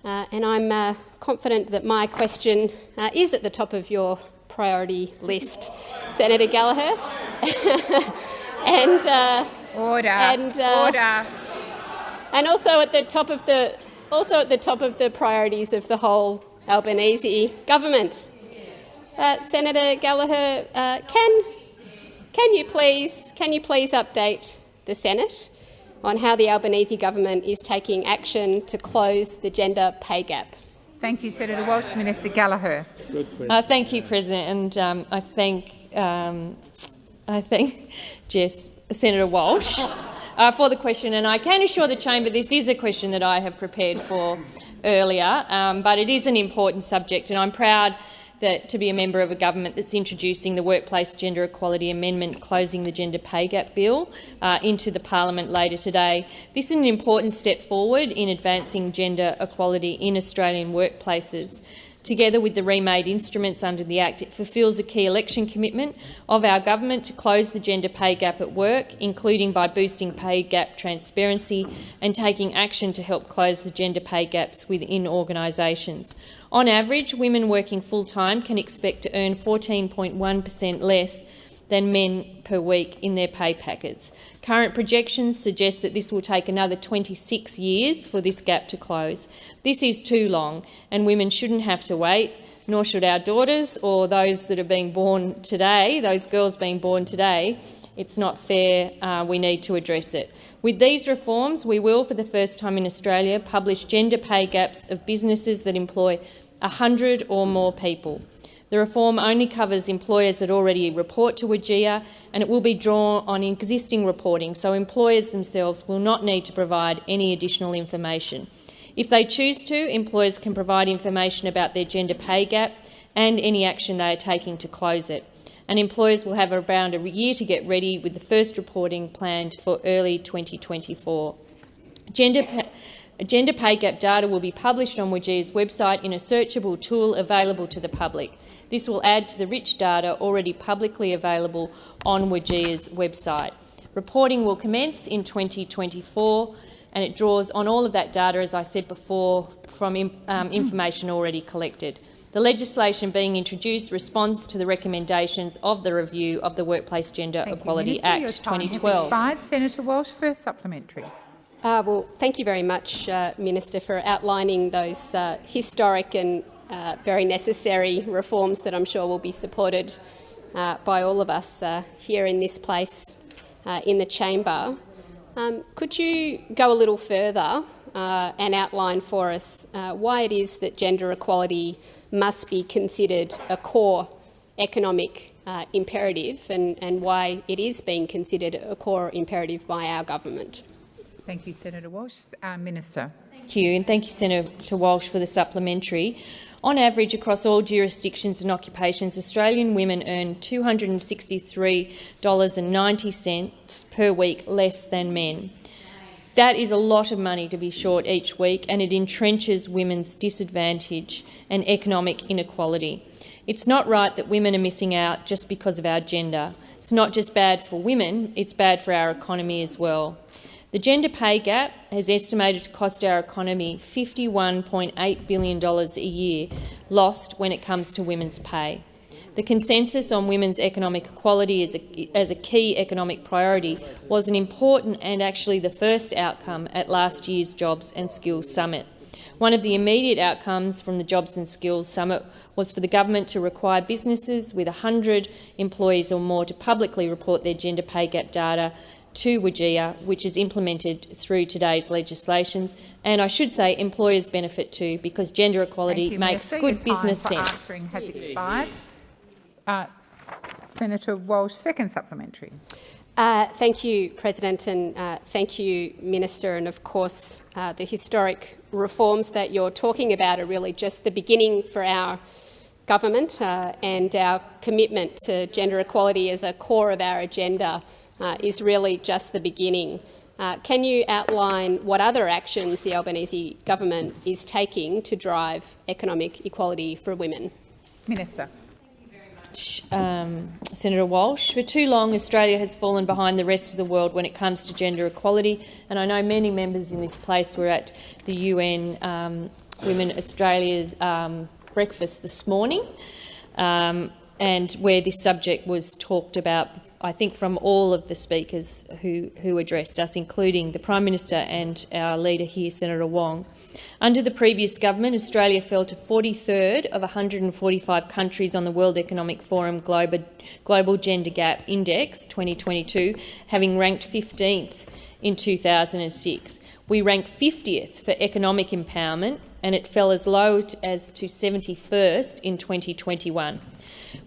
Speaker 20: Uh, and I'm uh, confident that my question uh, is at the top of your priority list, Senator Gallagher. and uh,
Speaker 1: order.
Speaker 20: And, uh,
Speaker 1: order.
Speaker 20: And also at the top of the also at the top of the priorities of the whole Albanese government. Uh, Senator Gallagher, uh, can can you please can you please update the Senate on how the Albanese government is taking action to close the gender pay gap?
Speaker 1: Thank you, Senator Walsh. Minister Gallagher.
Speaker 3: Uh, thank you, President, and um, I thank um, I thank Jess, Senator Walsh uh, for the question, and I can assure the chamber this is a question that I have prepared for earlier, um, but it is an important subject, and I'm proud that to be a member of a government that's introducing the Workplace Gender Equality Amendment closing the gender pay gap bill uh, into the parliament later today. This is an important step forward in advancing gender equality in Australian workplaces. Together with the remade instruments under the Act, it fulfils a key election commitment of our government to close the gender pay gap at work, including by boosting pay gap transparency and taking action to help close the gender pay gaps within organisations. On average, women working full-time can expect to earn 14.1 per cent less than men per week in their pay packets. Current projections suggest that this will take another 26 years for this gap to close. This is too long, and women shouldn't have to wait, nor should our daughters or those that are being born today, those girls being born today. It's not fair. Uh, we need to address it. With these reforms, we will, for the first time in Australia, publish gender pay gaps of businesses that employ 100 or more people. The reform only covers employers that already report to WGEA and it will be drawn on existing reporting, so employers themselves will not need to provide any additional information. If they choose to, employers can provide information about their gender pay gap and any action they are taking to close it. And employers will have around a year to get ready with the first reporting planned for early 2024. Gender Gender pay gap data will be published on WGEA's website in a searchable tool available to the public. This will add to the rich data already publicly available on WGEA's website. Reporting will commence in 2024 and it draws on all of that data, as I said before, from um, information already collected. The legislation being introduced responds to the recommendations of the review of the Workplace Gender
Speaker 1: Thank
Speaker 3: Equality
Speaker 1: you, Minister.
Speaker 3: Act
Speaker 1: Your time
Speaker 3: 2012.
Speaker 1: Has expired. Senator Walsh, first supplementary.
Speaker 20: Uh, well, thank you very much, uh, Minister, for outlining those uh, historic and uh, very necessary reforms that I'm sure will be supported uh, by all of us uh, here in this place in the chamber. Um, could you go a little further and outline for us why it is that gender equality must be considered a core economic imperative and, and why it is being considered a core imperative by our government?
Speaker 1: Thank you, Senator Walsh. Uh, Minister.
Speaker 3: Thank you, and thank you, Senator Walsh, for the supplementary. On average, across all jurisdictions and occupations, Australian women earn $263.90 per week less than men. That is a lot of money to be short each week, and it entrenches women's disadvantage and economic inequality. It's not right that women are missing out just because of our gender. It's not just bad for women, it's bad for our economy as well. The gender pay gap has estimated to cost our economy $51.8 billion a year lost when it comes to women's pay. The consensus on women's economic equality as a, as a key economic priority was an important and actually the first outcome at last year's Jobs and Skills Summit. One of the immediate outcomes from the Jobs and Skills Summit was for the government to require businesses with 100 employees or more to publicly report their gender pay gap data to WGEA, which is implemented through today's legislations. And I should say employers benefit too, because gender equality
Speaker 1: you,
Speaker 3: makes
Speaker 1: Minister.
Speaker 3: good business sense.
Speaker 1: Answering has expired. Uh, Senator Walsh, second supplementary.
Speaker 20: Uh, thank you, President, and uh, thank you, Minister. And of course, uh, the historic reforms that you're talking about are really just the beginning for our government uh, and our commitment to gender equality as a core of our agenda uh, is really just the beginning. Uh, can you outline what other actions the Albanese government is taking to drive economic equality for women?
Speaker 1: Minister.
Speaker 3: Um, Senator Walsh. For too long, Australia has fallen behind the rest of the world when it comes to gender equality, and I know many members in this place were at the UN um, Women Australia's um, breakfast this morning, um, and where this subject was talked about, I think, from all of the speakers who, who addressed us, including the Prime Minister and our leader here, Senator Wong. Under the previous government, Australia fell to 43rd of 145 countries on the World Economic Forum Global, Gender Gap Index 2022, having ranked 15th in 2006. We ranked 50th for economic empowerment, and it fell as low as to 71st in 2021.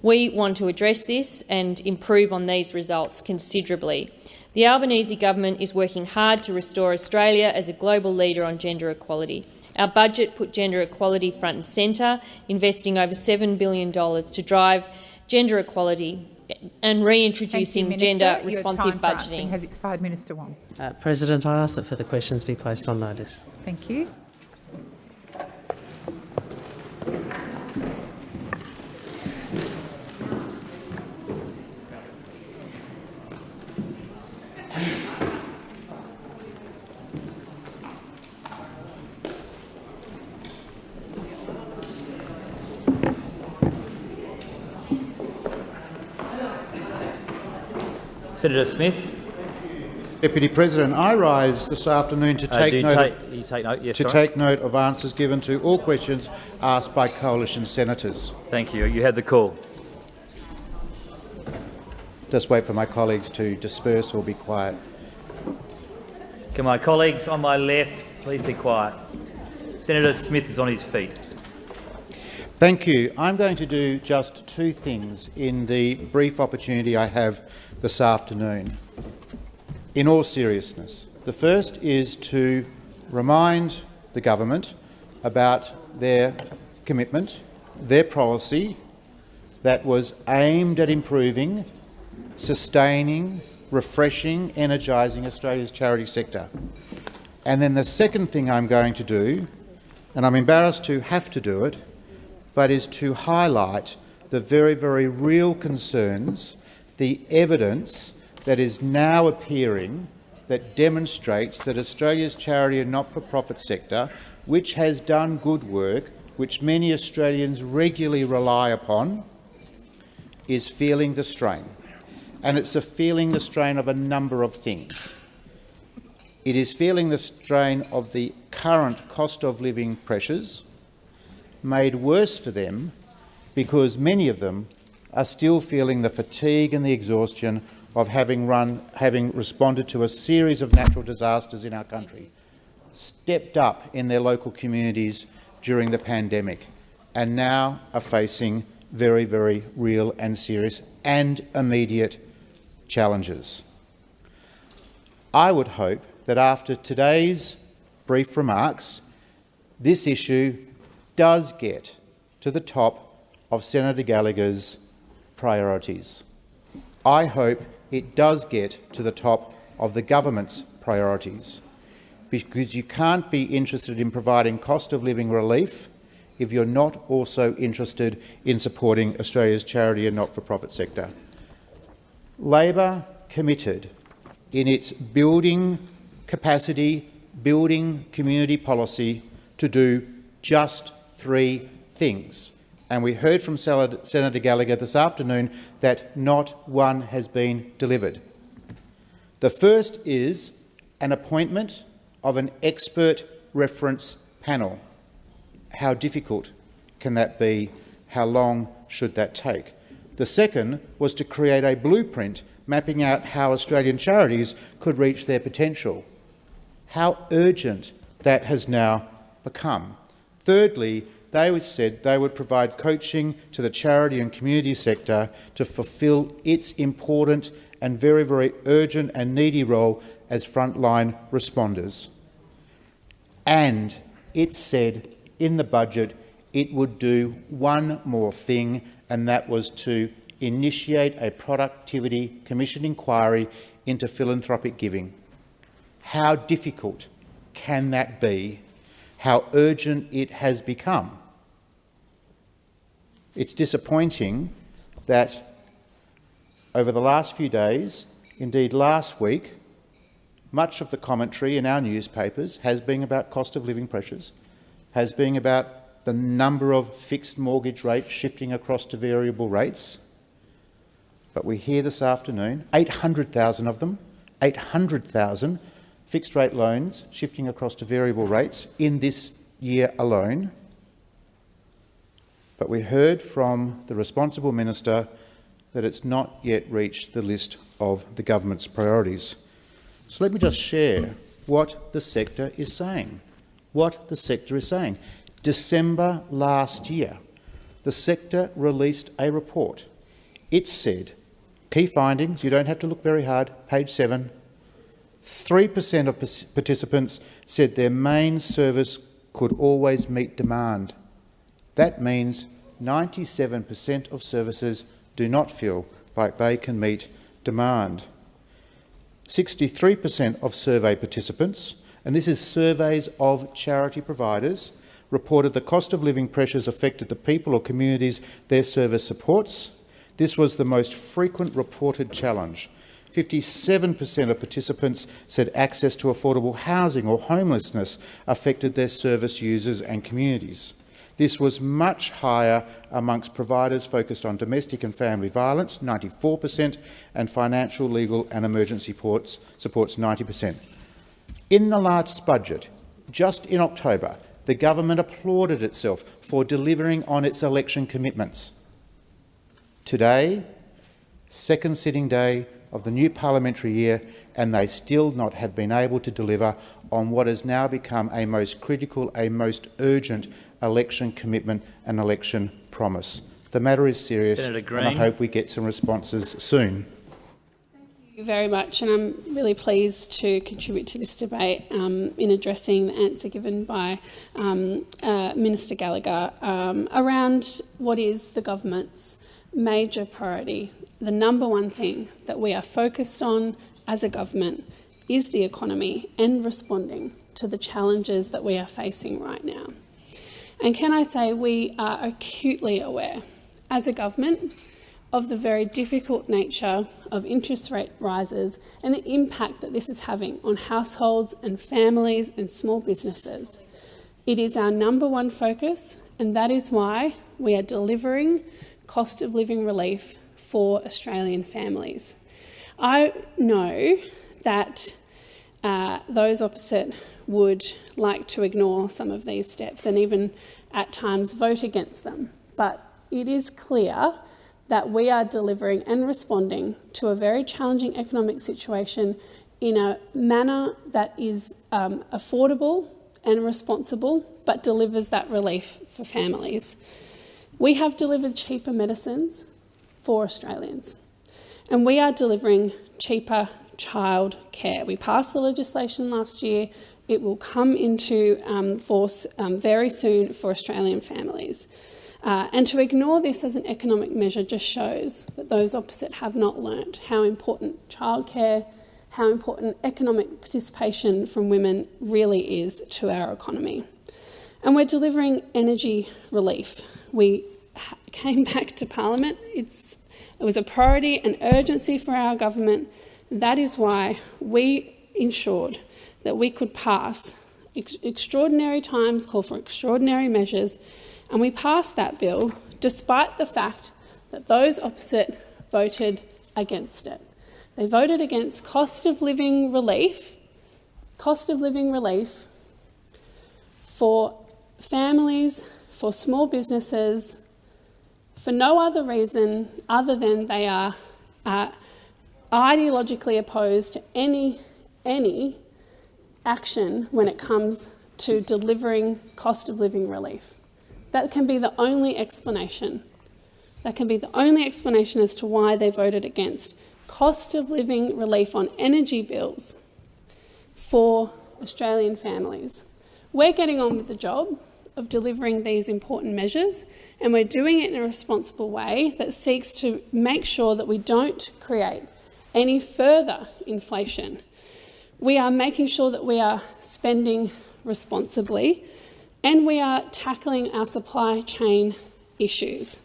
Speaker 3: We want to address this and improve on these results considerably. The Albanese government is working hard to restore Australia as a global leader on gender equality. Our budget put gender equality front and centre, investing over $7 billion to drive gender equality and reintroducing gender-responsive budgeting.
Speaker 1: has expired. Minister Wong.
Speaker 6: Uh, President, I ask that further questions be placed on notice.
Speaker 1: Thank you.
Speaker 12: Senator Smith.
Speaker 19: Deputy President, I rise this afternoon to
Speaker 12: Uh,
Speaker 19: take
Speaker 12: you
Speaker 19: note
Speaker 12: take-
Speaker 19: of,
Speaker 12: take note? Yes,
Speaker 19: to
Speaker 12: sorry.
Speaker 19: take note of answers given to all questions asked by coalition senators.
Speaker 12: Thank you. You had the call.
Speaker 19: Just wait for my colleagues to disperse or be quiet.
Speaker 12: Can my colleagues on my left please be quiet? Senator Smith is on his feet.
Speaker 19: Thank you. I'm going to do just two things in the brief opportunity I have this afternoon. In all seriousness, the first is to remind the government about their commitment, their policy that was aimed at improving, sustaining, refreshing, energising Australia's charity sector. And then the second thing I'm going to do, and I'm embarrassed to have to do it, but is to highlight the very, very real concerns, the evidence that is now appearing that demonstrates that Australia's charity and not-for-profit sector, which has done good work, which many Australians regularly rely upon, is feeling the strain. And it's a feeling the strain of a number of things. It is feeling the strain of the current cost of living pressures, made worse for them because many of them are still feeling the fatigue and the exhaustion of having, run, having responded to a series of natural disasters in our country, stepped up in their local communities during the pandemic, and now are facing very, very real and serious and immediate challenges. I would hope that after today's brief remarks, this issue does get to the top of Senator Gallagher's priorities. I hope it does get to the top of the government's priorities, because you can't be interested in providing cost of living relief if you're not also interested in supporting Australia's charity and not-for-profit sector. Labor committed in its building capacity, building community policy to do just three things. And we heard from Senator Gallagher this afternoon that not one has been delivered. The first is an appointment of an expert reference panel. how difficult can that be? How long should that take? The second was to create a blueprint mapping out how Australian charities could reach their potential. How urgent that has now become. Thirdly, they said they would provide coaching to the charity and community sector to fulfil its important and very, very urgent and needy role as frontline responders. And it said in the budget it would do one more thing, and that was to initiate a productivity commission inquiry into philanthropic giving. How difficult can that be? How urgent it has become? It's disappointing that over the last few days, indeed last week, much of the commentary in our newspapers has been about cost of living pressures, has been about the number of fixed mortgage rates shifting across to variable rates. But we hear this afternoon, 800,000 of them, 800,000 fixed rate loans shifting across to variable rates in this year alone. But we heard from the responsible minister that it's not yet reached the list of the government's priorities. So let me just share what the sector is saying. What the sector is saying. December last year, the sector released a report. It said, key findings, you don't have to look very hard, page 7, 3% of participants said their main service could always meet demand. That means 97% of services do not feel like they can meet demand. 63% of survey participants, and this is surveys of charity providers, reported the cost of living pressures affected the people or communities their service supports. This was the most frequent reported challenge. 57% of participants said access to affordable housing or homelessness affected their service users and communities. This was much higher amongst providers focused on domestic and family violence, 94%, and financial, legal and emergency supports, supports 90%. In the last budget, just in October, the government applauded itself for delivering on its election commitments. Today, second sitting day of the new parliamentary year, and they still not have been able to deliver on what has now become a most critical, a most urgent election commitment and election promise. The matter is serious, and I hope we get some responses soon.
Speaker 9: Thank you very much, and I'm really pleased to contribute to this debate um, in addressing the answer given by um, uh, Minister Gallagher um, around what is the government's major priority. The number one thing that we are focused on as a government is the economy and responding to the challenges that we are facing right now. And can I say we are acutely aware, as a government, of the very difficult nature of interest rate rises and the impact that this is having on households and families and small businesses. It is our number one focus, and that is why we are delivering cost of living relief for Australian families. I know that uh, those opposite would like to ignore some of these steps and even at times vote against them. But it is clear that we are delivering and responding to a very challenging economic situation in a manner that is um, affordable and responsible, but delivers that relief for families. We have delivered cheaper medicines for Australians, and we are delivering cheaper child care. We passed the legislation last year it will come into um, force um, very soon for Australian families. Uh, and to ignore this as an economic measure just shows that those opposite have not learnt how important childcare, how important economic participation from women really is to our economy. And we're delivering energy relief. We came back to Parliament. It's, it was a priority and urgency for our government. That is why we ensured that we could pass. Ex extraordinary times call for extraordinary measures, and we passed that bill despite the fact that those opposite voted against it. They voted against cost of living relief, cost of living relief for families, for small businesses, for no other reason other than they are uh, ideologically opposed to any, any action when it comes to delivering cost of living relief. That can be the only explanation. That can be the only explanation as to why they voted against cost of living relief on energy bills for Australian families. We're getting on with the job of delivering these important measures, and we're doing it in a responsible way that seeks to make sure that we don't create any further inflation. We are making sure that we are spending responsibly and we are tackling our supply chain issues.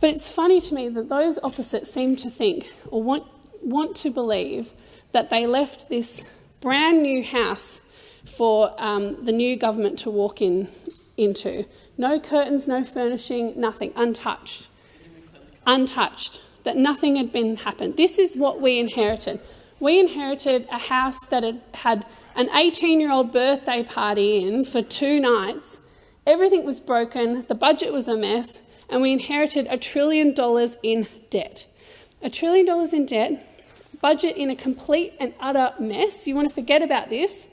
Speaker 9: But it's funny to me that those opposites seem to think or want, want to believe that they left this brand new house for um, the new government to walk in into. No curtains, no furnishing, nothing, untouched. Untouched. That nothing had been happened. This is what we inherited. We inherited a house that had had an 18-year-old birthday party in for two nights. Everything was broken, the budget was a mess, and we inherited a trillion dollars in debt. A trillion dollars in debt, budget in a complete and utter mess. You want to forget about this,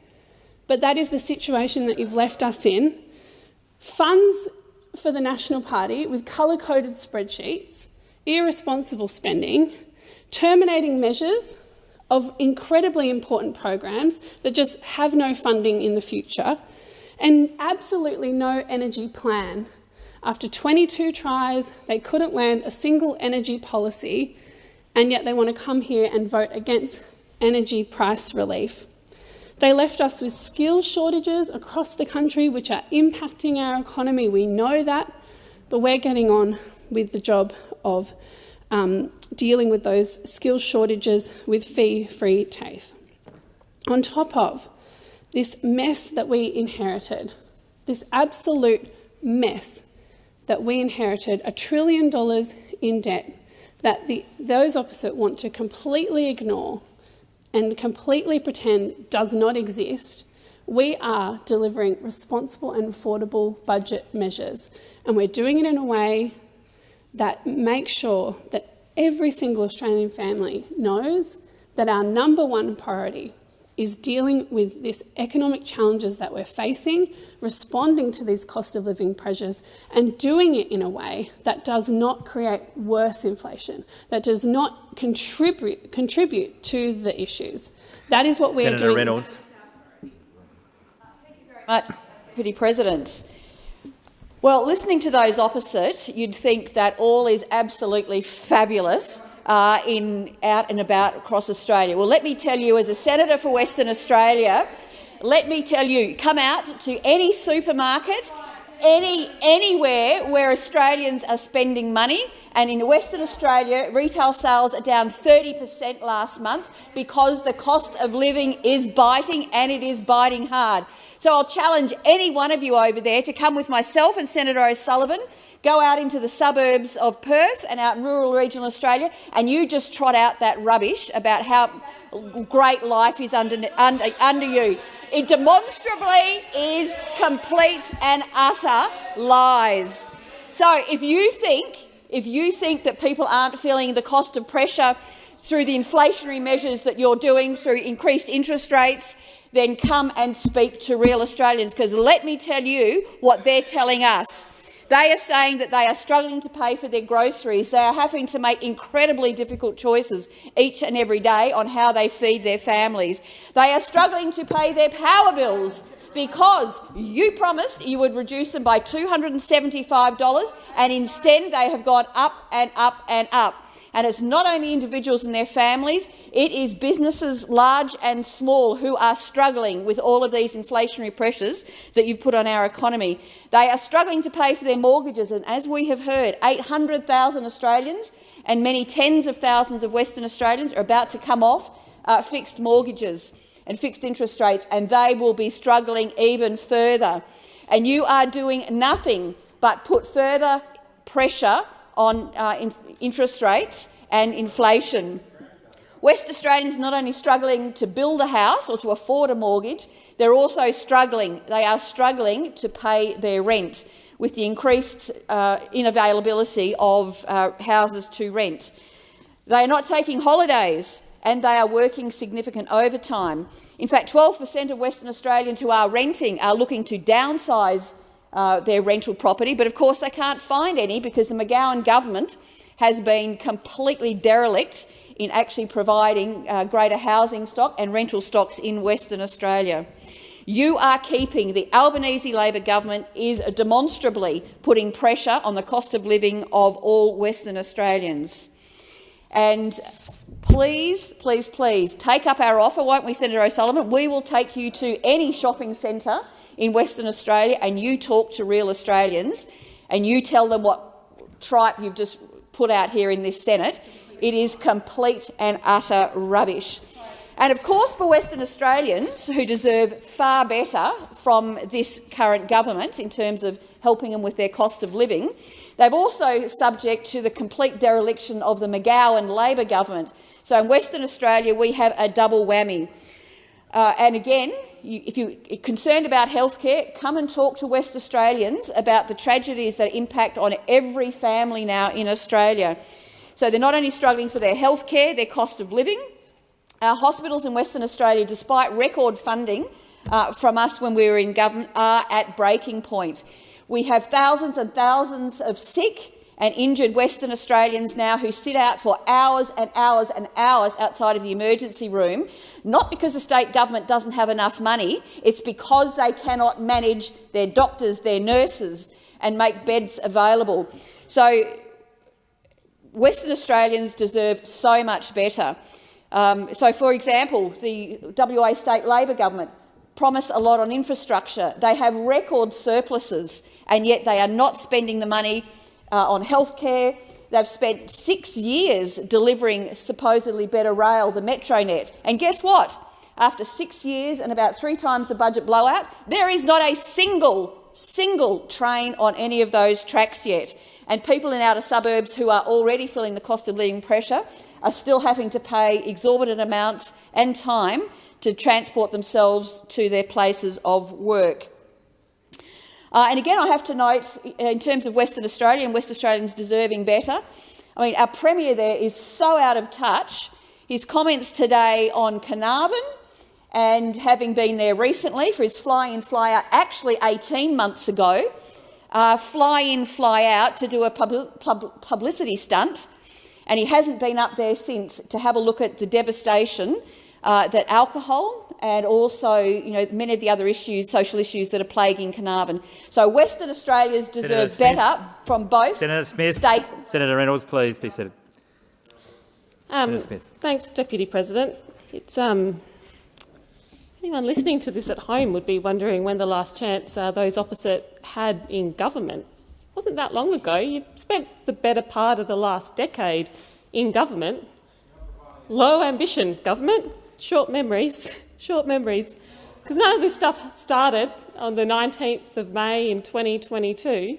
Speaker 9: but that is the situation that you've left us in. Funds for the National Party with colour-coded spreadsheets, irresponsible spending, terminating measures of incredibly important programs that just have no funding in the future, and absolutely no energy plan. After 22 tries, they couldn't land a single energy policy, and yet they want to come here and vote against energy price relief. They left us with skill shortages across the country, which are impacting our economy. We know that, but we're getting on with the job of um, dealing with those skill shortages with fee-free TAFE. On top of this mess that we inherited, this absolute mess that we inherited, a trillion dollars in debt that the, those opposite want to completely ignore and completely pretend does not exist, we are delivering responsible and affordable budget measures. And we're doing it in a way that makes sure that every single Australian family knows that our number one priority is dealing with these economic challenges that we're facing, responding to these cost of living pressures, and doing it in a way that does not create worse inflation, that does not contribute, contribute to the issues. That is what we
Speaker 12: Senator
Speaker 9: are doing.
Speaker 12: Reynolds.
Speaker 21: Deputy President. Well, listening to those opposite, you'd think that all is absolutely fabulous uh, in, out and about across Australia. Well, let me tell you, as a senator for Western Australia, let me tell you, come out to any supermarket, any, anywhere where Australians are spending money, and in Western Australia, retail sales are down 30 per cent last month because the cost of living is biting, and it is biting hard. So I'll challenge any one of you over there to come with myself and Senator O'Sullivan Go out into the suburbs of Perth and out in rural regional Australia, and you just trot out that rubbish about how great life is under, under, under you. It demonstrably is complete and utter lies. So if you think, if you think that people aren't feeling the cost of pressure through the inflationary measures that you're doing, through increased interest rates, then come and speak to real Australians, because let me tell you what they're telling us. They are saying that they are struggling to pay for their groceries. They are having to make incredibly difficult choices each and every day on how they feed their families. They are struggling to pay their power bills because you promised you would reduce them by $275 and instead they have gone up and up and up. And it's not only individuals and their families, it is businesses large and small who are struggling with all of these inflationary pressures that you've put on our economy. They are struggling to pay for their mortgages, and as we have heard, 800,000 Australians and many tens of thousands of Western Australians are about to come off uh, fixed mortgages and fixed interest rates, and they will be struggling even further. And you are doing nothing but put further pressure on uh, in interest rates and inflation. West Australians not only struggling to build a house or to afford a mortgage, They're also struggling. They are struggling to pay their rent with the increased uh, inavailability of uh, houses to rent. They are not taking holidays and they are working significant overtime. In fact, 12 per cent of Western Australians who are renting are looking to downsize uh, their rental property, but of course they can't find any because the McGowan government has been completely derelict in actually providing uh, greater housing stock and rental stocks in Western Australia. You are keeping, the Albanese Labor government is demonstrably putting pressure on the cost of living of all Western Australians. And please, please, please take up our offer, won't we, Senator O'Sullivan? We will take you to any shopping centre in Western Australia and you talk to real Australians and you tell them what tripe you've just put out here in this Senate. It is complete and utter rubbish. And of course, for Western Australians who deserve far better from this current government in terms of helping them with their cost of living, they've also subject to the complete dereliction of the McGowan Labor government. So in Western Australia, we have a double whammy. Uh, and again, you, if you're concerned about healthcare, come and talk to West Australians about the tragedies that impact on every family now in Australia. So they're not only struggling for their healthcare, their cost of living, our hospitals in Western Australia, despite record funding uh, from us when we were in government, are at breaking point. We have thousands and thousands of sick and injured Western Australians now who sit out for hours and hours and hours outside of the emergency room, not because the state government doesn't have enough money, it's because they cannot manage their doctors, their nurses and make beds available. So Western Australians deserve so much better. Um, so, for example, the WA state Labor government promise a lot on infrastructure. They have record surpluses, and yet they are not spending the money uh, on healthcare. They've spent six years delivering supposedly better rail, the Metronet. And guess what? After six years and about three times the budget blowout, there is not a single, single train on any of those tracks yet. And people in outer suburbs who are already feeling the cost of living pressure are still having to pay exorbitant amounts and time to transport themselves to their places of work. Uh, and again, I have to note, in terms of Western Australia and West Australians deserving better, I mean, our Premier there is so out of touch. His comments today on Carnarvon and having been there recently for his fly-in, fly-out, actually 18 months ago, uh, fly-in, fly-out to do a pub pub publicity stunt and he hasn't been up there since to have a look at the devastation uh, that alcohol and also you know, many of the other issues, social issues that are plaguing Carnarvon. So Western Australians deserve better from both
Speaker 12: Senator Smith,
Speaker 21: state...
Speaker 12: Senator Reynolds, please be seated.
Speaker 22: Um, thanks, Deputy President. It's, um, anyone listening to this at home would be wondering when the last chance uh, those opposite had in government wasn't that long ago. You spent the better part of the last decade in government. Low ambition government, short memories, short memories. Because none of this stuff started on the 19th of May in 2022.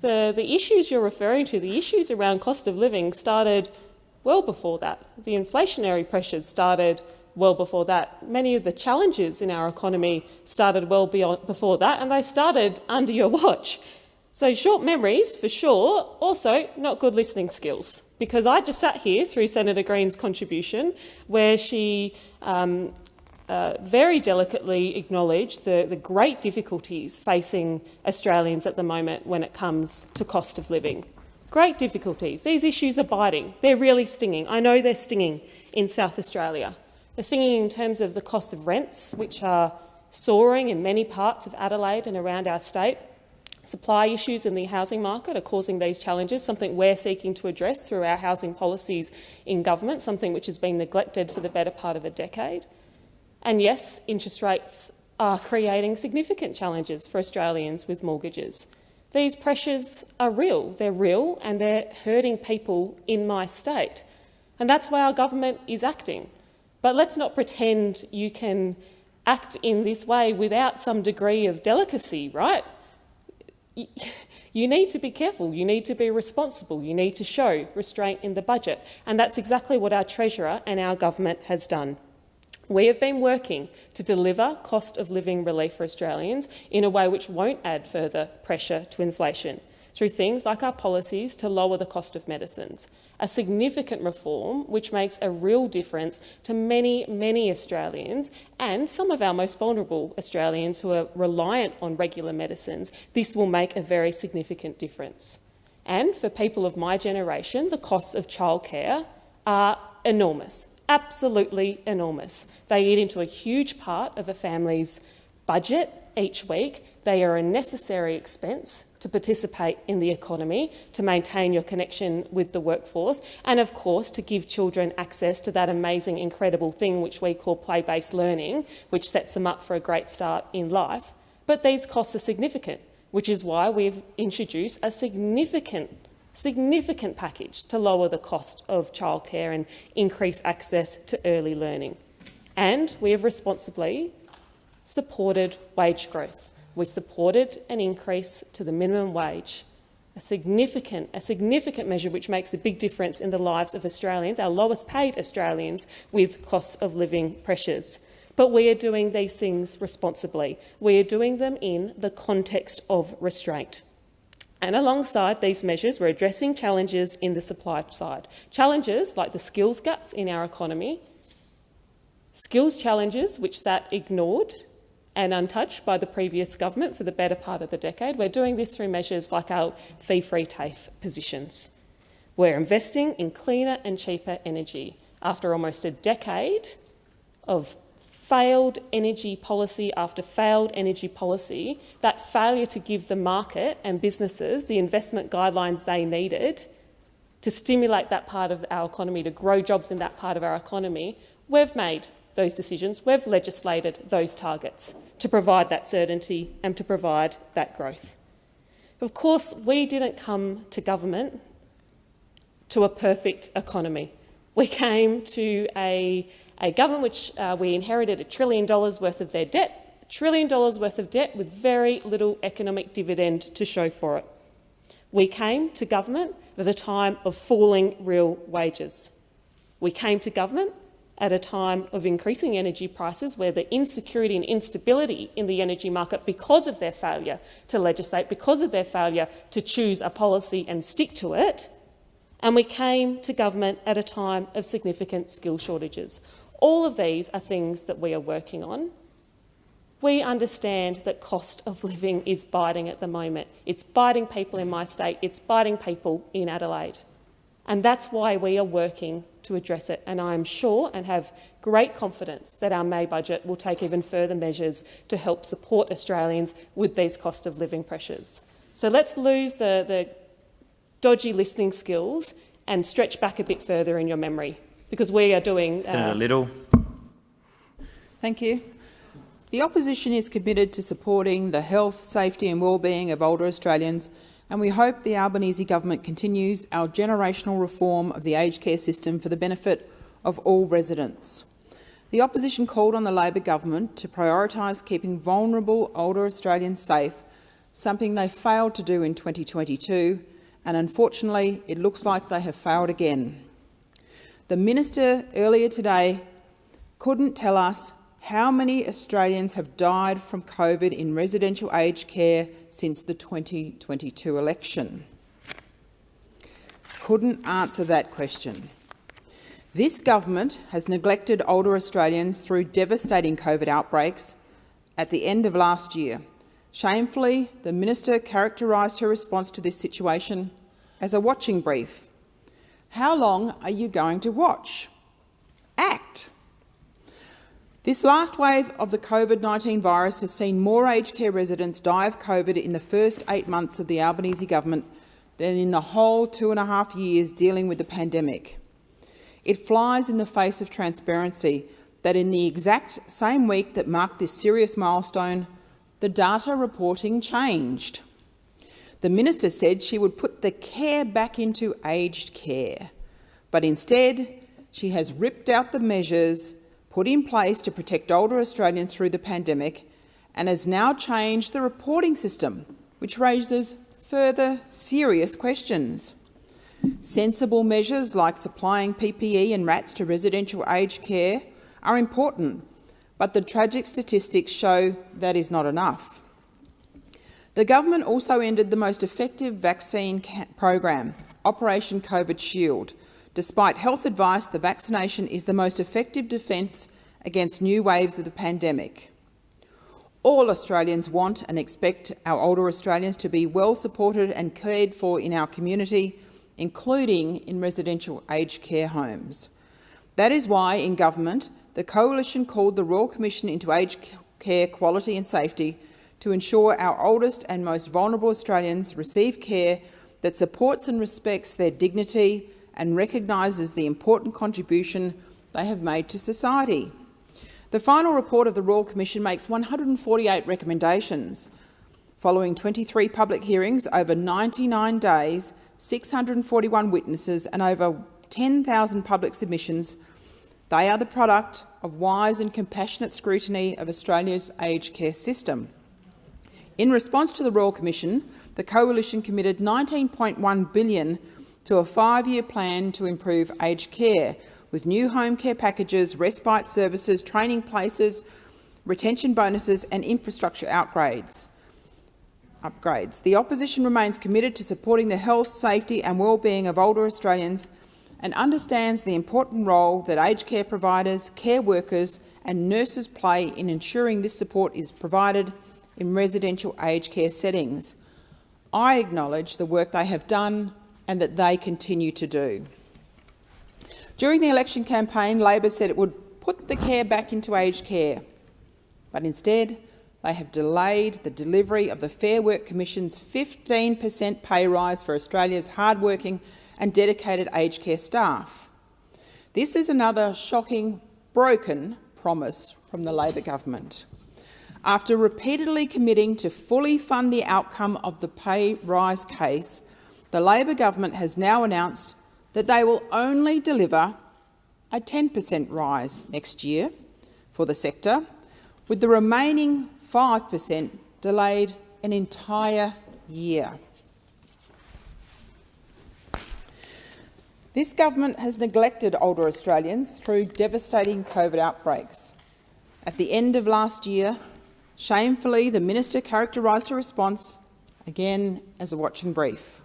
Speaker 22: The, the issues you're referring to, the issues around cost of living started well before that. The inflationary pressures started well before that. Many of the challenges in our economy started well beyond, before that, and they started under your watch. So short memories, for sure, also not good listening skills, because I just sat here through Senator Green's contribution where she um, uh, very delicately acknowledge the, the great difficulties facing Australians at the moment when it comes to cost of living. Great difficulties. These issues are biting. They're really stinging. I know they're stinging in South Australia. They're stinging in terms of the cost of rents, which are soaring in many parts of Adelaide and around our state. Supply issues in the housing market are causing these challenges, something we're seeking to address through our housing policies in government, something which has been neglected for the better part of a decade. And yes, interest rates are creating significant challenges for Australians with mortgages. These pressures are real, they're real and they're hurting people in my state. And that's why our government is acting. But let's not pretend you can act in this way without some degree of delicacy, right? you need to be careful, you need to be responsible, you need to show restraint in the budget. And that's exactly what our Treasurer and our government has done. We have been working to deliver cost of living relief for Australians in a way which won't add further pressure to inflation through things like our policies to lower the cost of medicines, a significant reform which makes a real difference to many, many Australians and some of our most vulnerable Australians who are reliant on regular medicines. This will make a very significant difference. And for people of my generation, the costs of childcare are enormous, absolutely enormous. They eat into a huge part of a family's budget each week. They are a necessary expense to participate in the economy, to maintain your connection with the workforce, and of course to give children access to that amazing, incredible thing which we call play-based learning, which sets them up for a great start in life. But these costs are significant, which is why we've introduced a significant significant package to lower the cost of childcare and increase access to early learning. And we have responsibly supported wage growth. We supported an increase to the minimum wage, a significant, a significant measure which makes a big difference in the lives of Australians, our lowest paid Australians, with cost of living pressures. But we are doing these things responsibly. We are doing them in the context of restraint. And alongside these measures, we're addressing challenges in the supply side. Challenges like the skills gaps in our economy, skills challenges which sat ignored and untouched by the previous government for the better part of the decade. We're doing this through measures like our fee-free TAFE positions. We're investing in cleaner and cheaper energy. After almost a decade of failed energy policy after failed energy policy, that failure to give the market and businesses the investment guidelines they needed to stimulate that part of our economy, to grow jobs in that part of our economy, we've made those decisions, we've legislated those targets to provide that certainty and to provide that growth. Of course, we didn't come to government to a perfect economy. We came to a, a government which uh, we inherited a trillion dollars worth of their debt, a trillion dollars worth of debt with very little economic dividend to show for it. We came to government at a time of falling real wages. We came to government at a time of increasing energy prices where the insecurity and instability in the energy market because of their failure to legislate, because of their failure to choose a policy and stick to it, and we came to government at a time of significant skill shortages. All of these are things that we are working on. We understand that cost of living is biting at the moment. It's biting people in my state, it's biting people in Adelaide. And that's why we are working to address it. And I am sure and have great confidence that our May budget will take even further measures to help support Australians with these cost of living pressures. So let's lose the, the dodgy listening skills and stretch back a bit further in your memory, because we are doing...
Speaker 12: Senator uh, Liddle.
Speaker 11: Thank you. The opposition is committed to supporting the health, safety and well-being of older Australians and we hope the Albanese government continues our generational reform of the aged care system for the benefit of all residents. The opposition called on the Labor government to prioritise keeping vulnerable older Australians safe, something they failed to do in 2022, and unfortunately it looks like they have failed again. The minister earlier today couldn't tell us how many Australians have died from COVID in residential aged care since the 2022 election? Couldn't answer that question. This government has neglected older Australians through devastating COVID outbreaks at the end of last year. Shamefully, the minister characterised her response to this situation as a watching brief. How long are you going to watch? Act. This last wave of the COVID-19 virus has seen more aged care residents die of COVID in the first eight months of the Albanese government than in the whole two and a half years dealing with the pandemic. It flies in the face of transparency that in the exact same week that marked this serious milestone, the data reporting changed. The minister said she would put the care back into aged care, but instead she has ripped out the measures put in place to protect older Australians through the pandemic and has now changed the reporting system, which raises further serious questions. Sensible measures like supplying PPE and RATs to residential aged care are important, but the tragic statistics show that is not enough. The government also ended the most effective vaccine program, Operation COVID Shield. Despite health advice, the vaccination is the most effective defence against new waves of the pandemic. All Australians want and expect our older Australians to be well supported and cared for in our community, including in residential aged care homes. That is why, in government, the Coalition called the Royal Commission into Aged Care Quality and Safety to ensure our oldest and most vulnerable Australians receive care that supports and respects their dignity and recognises the important contribution they have made to society. The final report of the Royal Commission makes 148 recommendations. Following 23 public hearings over 99 days, 641 witnesses and over 10,000 public submissions, they are the product of wise and compassionate scrutiny of Australia's aged care system. In response to the Royal Commission, the Coalition committed 19.1 billion to a five-year plan to improve aged care, with new home care packages, respite services, training places, retention bonuses and infrastructure upgrades. upgrades. The opposition remains committed to supporting the health, safety and well-being of older Australians and understands the important role that aged care providers, care workers and nurses play in ensuring this support is provided in residential aged care settings. I acknowledge the work they have done and that they continue to do. During the election campaign, Labor said it would put the care back into aged care, but instead they have delayed the delivery of the Fair Work Commission's 15 per cent pay rise for Australia's hard-working and dedicated aged care staff. This is another shocking, broken promise from the Labor government. After repeatedly committing to fully fund the outcome of the pay rise case, the Labor government has now announced that they will only deliver a 10 per cent rise next year for the sector, with the remaining 5 per cent delayed an entire year. This government has neglected older Australians through devastating COVID outbreaks. At the end of last year, Shamefully, the minister characterised her response again as a watching brief.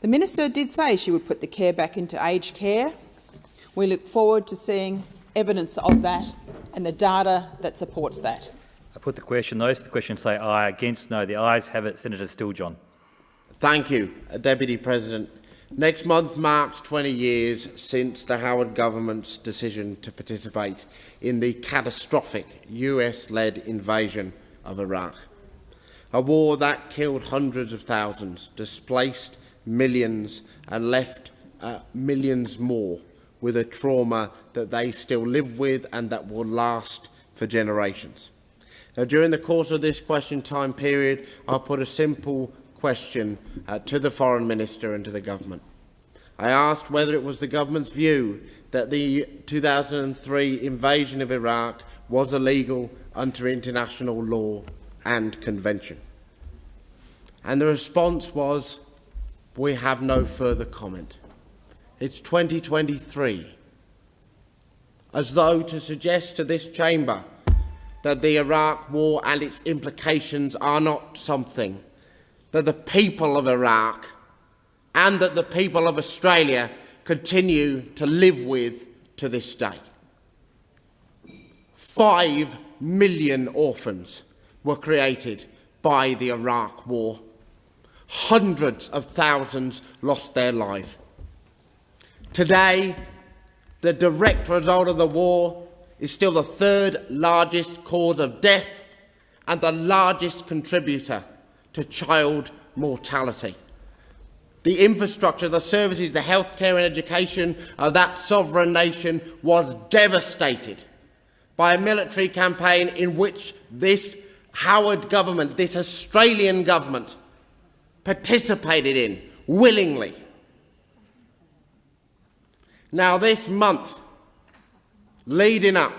Speaker 11: The minister did say she would put the care back into aged care. We look forward to seeing evidence of that and the data that supports that.
Speaker 12: I put the question. Those for the question say aye. Against no. The ayes have it. Senator Steele-John.
Speaker 8: Thank you, Deputy President. Next month marks 20 years since the Howard government's decision to participate in the catastrophic US-led invasion of Iraq. A war that killed hundreds of thousands, displaced millions and left uh, millions more with a trauma that they still live with and that will last for generations. Now, during the course of this question time period, I'll put a simple question uh, to the Foreign Minister and to the Government. I asked whether it was the Government's view that the 2003 invasion of Iraq was illegal under international law and convention. And the response was, we have no further comment. It's 2023. As though to suggest to this chamber that the Iraq war and its implications are not something that the people of Iraq and that the people of Australia continue to live with to this day. Five million orphans were created by the Iraq War. Hundreds of thousands lost their life. Today, the direct result of the war is still the third largest cause of death and the largest contributor to child mortality. The infrastructure, the services, the healthcare and education of that sovereign nation was devastated by a military campaign in which this Howard government, this Australian government, participated in willingly. Now, this month, leading up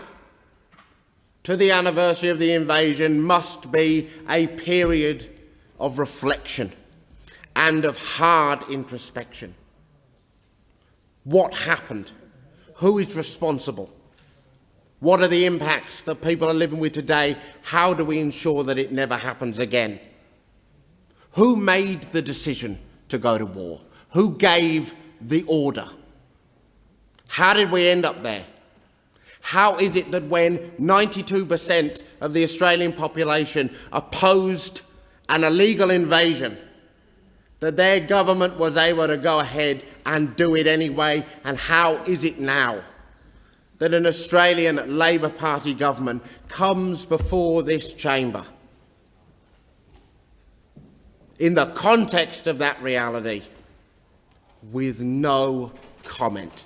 Speaker 8: to the anniversary of the invasion, must be a period of reflection and of hard introspection. What happened? Who is responsible? What are the impacts that people are living with today? How do we ensure that it never happens again? Who made the decision to go to war? Who gave the order? How did we end up there? How is it that when 92% of the Australian population opposed an illegal invasion, that their government was able to go ahead and do it anyway? And how is it now that an Australian Labor Party government comes before this chamber in the context of that reality with no comment?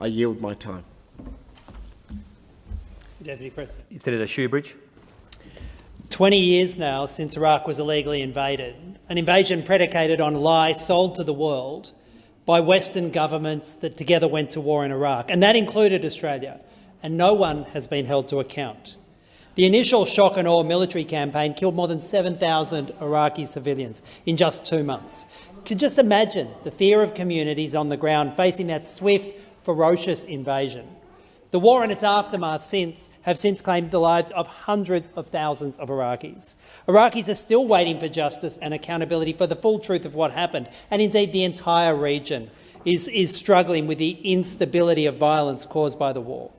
Speaker 8: I yield my time.
Speaker 23: Mr Deputy President.
Speaker 12: Senator Shoebridge.
Speaker 23: 20 years now since Iraq was illegally invaded, an invasion predicated on lies sold to the world by Western governments that together went to war in Iraq, and that included Australia, and no one has been held to account. The initial shock and awe military campaign killed more than 7,000 Iraqi civilians in just two months. Just imagine the fear of communities on the ground facing that swift, ferocious invasion. The war and its aftermath since have since claimed the lives of hundreds of thousands of Iraqis. Iraqis are still waiting for justice and accountability for the full truth of what happened, and indeed the entire region is, is struggling with the instability of violence caused by the war.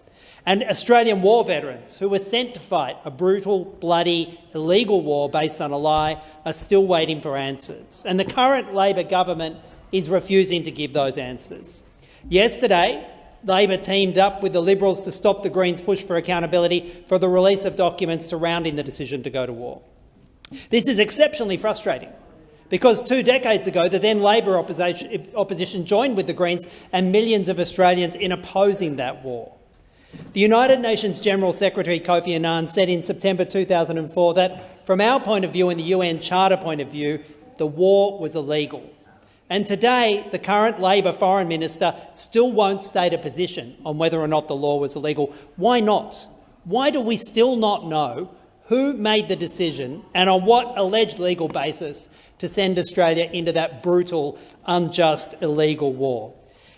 Speaker 23: And Australian war veterans who were sent to fight a brutal, bloody, illegal war based on a lie are still waiting for answers. And the current Labor government is refusing to give those answers. Yesterday, Labor teamed up with the Liberals to stop the Greens' push for accountability for the release of documents surrounding the decision to go to war. This is exceptionally frustrating because two decades ago the then Labor opposition, joined with the Greens and millions of Australians in opposing that war. The United Nations General Secretary Kofi Annan said in September 2004 that, from our point of view and the UN Charter point of view, the war was illegal. And today, the current Labor Foreign Minister still won't state a position on whether or not the law was illegal. Why not? Why do we still not know who made the decision and on what alleged legal basis to send Australia into that brutal, unjust, illegal war?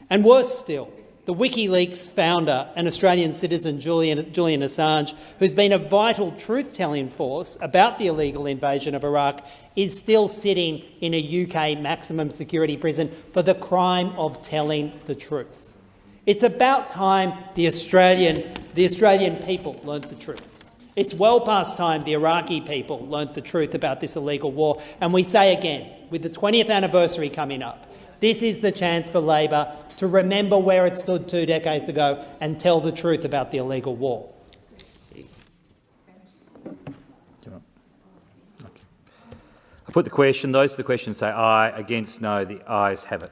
Speaker 23: And worse still, the WikiLeaks founder and Australian citizen Julian, Julian Assange, who's been a vital truth-telling force about the illegal invasion of Iraq, is still sitting in a UK maximum security prison for the crime of telling the truth. It's about time the Australian, the Australian people learnt the truth. It's well past time the Iraqi people learnt the truth about this illegal war. And we say again, with the 20th anniversary coming up, this is the chance for Labor to remember where it stood two decades ago and tell the truth about the illegal war.
Speaker 12: I put the question. Those to the question say aye. Against no. The ayes have it.